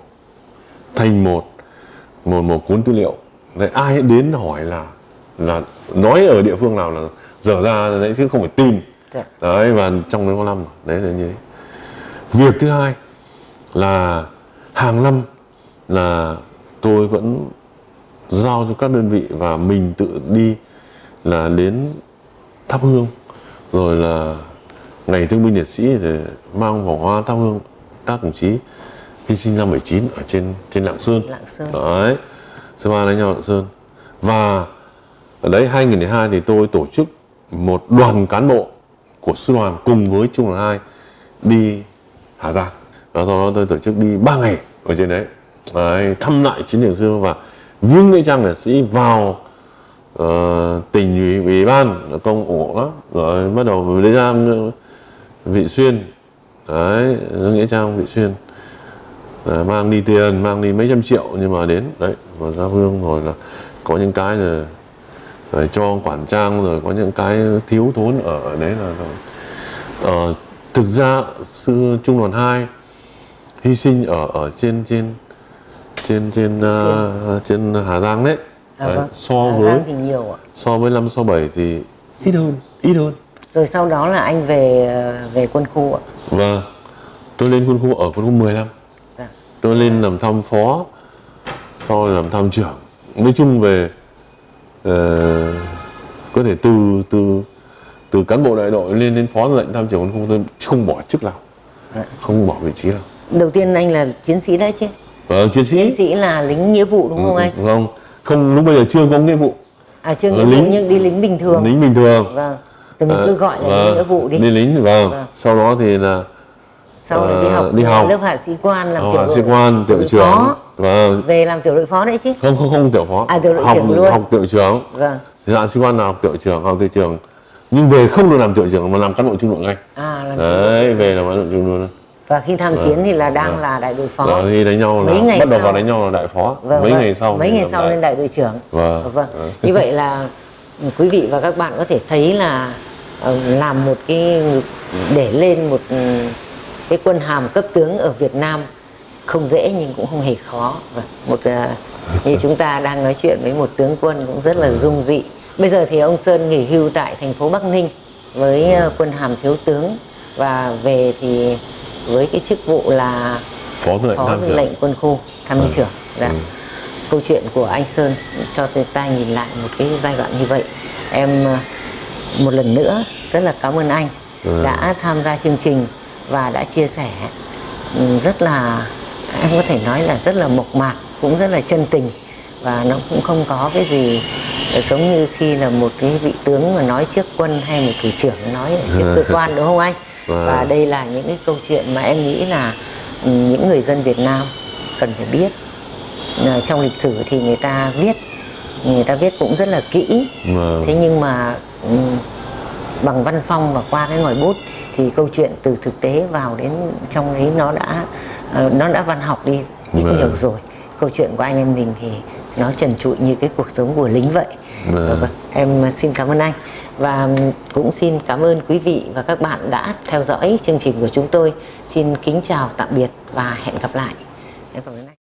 thành một một một cuốn tư liệu. Đấy ai đến hỏi là là nói ở địa phương nào là dở ra đấy chứ không phải tìm. Dạ. đấy và trong có năm đấy là như thế. Việc thứ hai là hàng năm là tôi vẫn giao cho các đơn vị và mình tự đi là đến thắp hương rồi là ngày thương binh liệt sĩ thì mang vòng hoa thắp hương các đồng chí hy sinh năm 79 ở trên trên Lạng Sơn. Lạng Sơn. đấy sư ba đánh nhau Lạng Sơn. Và ở đấy 2002 thì tôi tổ chức một đoàn cán bộ của sư đoàn cùng với trung đoàn 2 đi Hà Giang. Và sau đó tôi tổ chức đi 3 ngày ở trên đấy, đấy thăm lại chiến trường xưa và viếng nghĩa trang liệt sĩ vào ờ, tỉnh ủy ủy ban công ủng hộ lắm. Rồi bắt đầu lấy ra vị xuyên. Đấy nghĩa trang vị xuyên. Đấy, mang đi tiền mang đi mấy trăm triệu nhưng mà đến. Đấy và ra hương rồi là có những cái rồi, rồi cho quản trang rồi có những cái thiếu thốn ở đấy là rồi ờ, thực ra sư trung đoàn 2 hy sinh ở ở trên trên trên trên uh, trên Hà Giang đấy. À, Đấy, vâng. so Hà với Giang thì nhiều ạ. so với năm 67 thì ít hơn. ít hơn rồi sau đó là anh về ờ, về quân khu ạ. Và tôi lên quân khu ở quân khu 15 Dạ. tôi lên làm tham phó sau làm tham trưởng. Nói chung về ờ, có thể từ từ từ cán bộ đại đội lên đến phó lệnh tham trưởng quân khu tôi không bỏ chức nào Dạ. không bỏ vị trí nào đầu tiên anh là chiến sĩ đấy chứ? Vâng, chiến sĩ. Chiến sĩ là lính nghĩa vụ đúng không anh? không không lúc bây giờ chưa có nghĩa vụ. À chưa Ờ, nghĩa vụ lính- nhưng đi lính bình thường. Lính bình thường. Vâng thì mình Ờ, cứ gọi là vâng, nghĩa vụ đi. Đi lính vâng. Vâng. sau đó thì là sau đó đi ờ, học đi học. lớp hạ sĩ quan làm học tiểu hạ đội sĩ quan tiểu trưởng. phó. Vâng. Về làm tiểu đội phó đấy chứ. Không không không tiểu phó. À, tiểu đội học trưởng luôn. học tiểu trưởng. Vâng. Thì hạ sĩ quan là học tiểu trưởng học tiểu trưởng. Nhưng về không được làm tiểu trưởng mà làm cán bộ trung đội ngay. À làm đội. đấy về làm cán bộ trung đội. Và khi tham chiến thì là đang là đại đội phó. Và khi đánh nhau là Mấy ngày bắt đầu sau- vào đánh nhau là đại phó. Vâng, mấy vâng. ngày sau mấy thì ngày sau lên đại đội trưởng. Vâng. vâng. như vậy là ừ, quý vị và các bạn có thể thấy là ờ, làm một cái để lên một ừ, cái quân hàm cấp tướng ở Việt Nam. Không dễ nhưng cũng không hề khó. Vâng, một ờ, như chúng ta đang nói chuyện với một tướng quân cũng rất là dung dị. Bây giờ thì ông Sơn nghỉ hưu tại thành phố Bắc Ninh với ờ, quân hàm thiếu tướng. Và về thì với cái chức vụ là phó tư lệnh phó tư lệnh quân khu tham mưu trưởng. Dạ. Ừ. câu chuyện của anh Sơn cho người ta nhìn lại một cái giai đoạn như vậy. Em ờ, một lần nữa rất là cảm ơn anh Ừ. đã tham gia chương trình và đã chia sẻ ừ, rất là em có thể nói là rất là mộc mạc cũng rất là chân tình và nó cũng không có cái gì giống như khi là một cái vị tướng mà nói trước quân hay một thủ trưởng nói trước cơ quan đúng không anh Vâng. và đây là những cái câu chuyện mà em nghĩ là ừ, những người dân Việt Nam cần phải biết Ờ, trong lịch sử thì người ta viết người ta viết cũng rất là kỹ Vâng. thế nhưng mà bằng văn phong và qua cái ngòi bút thì câu chuyện từ thực tế vào đến trong ấy nó đã ờ, nó đã văn học đi ít Vâng. nhiều rồi. Câu chuyện của anh em mình thì nó trần trụi như cái cuộc sống của lính vậy. Vâng. Vâng, em xin cảm ơn anh. Và cũng xin cảm ơn quý vị và các bạn đã theo dõi chương trình của chúng tôi. Xin kính chào tạm biệt và hẹn gặp lại. Em cảm ơn anh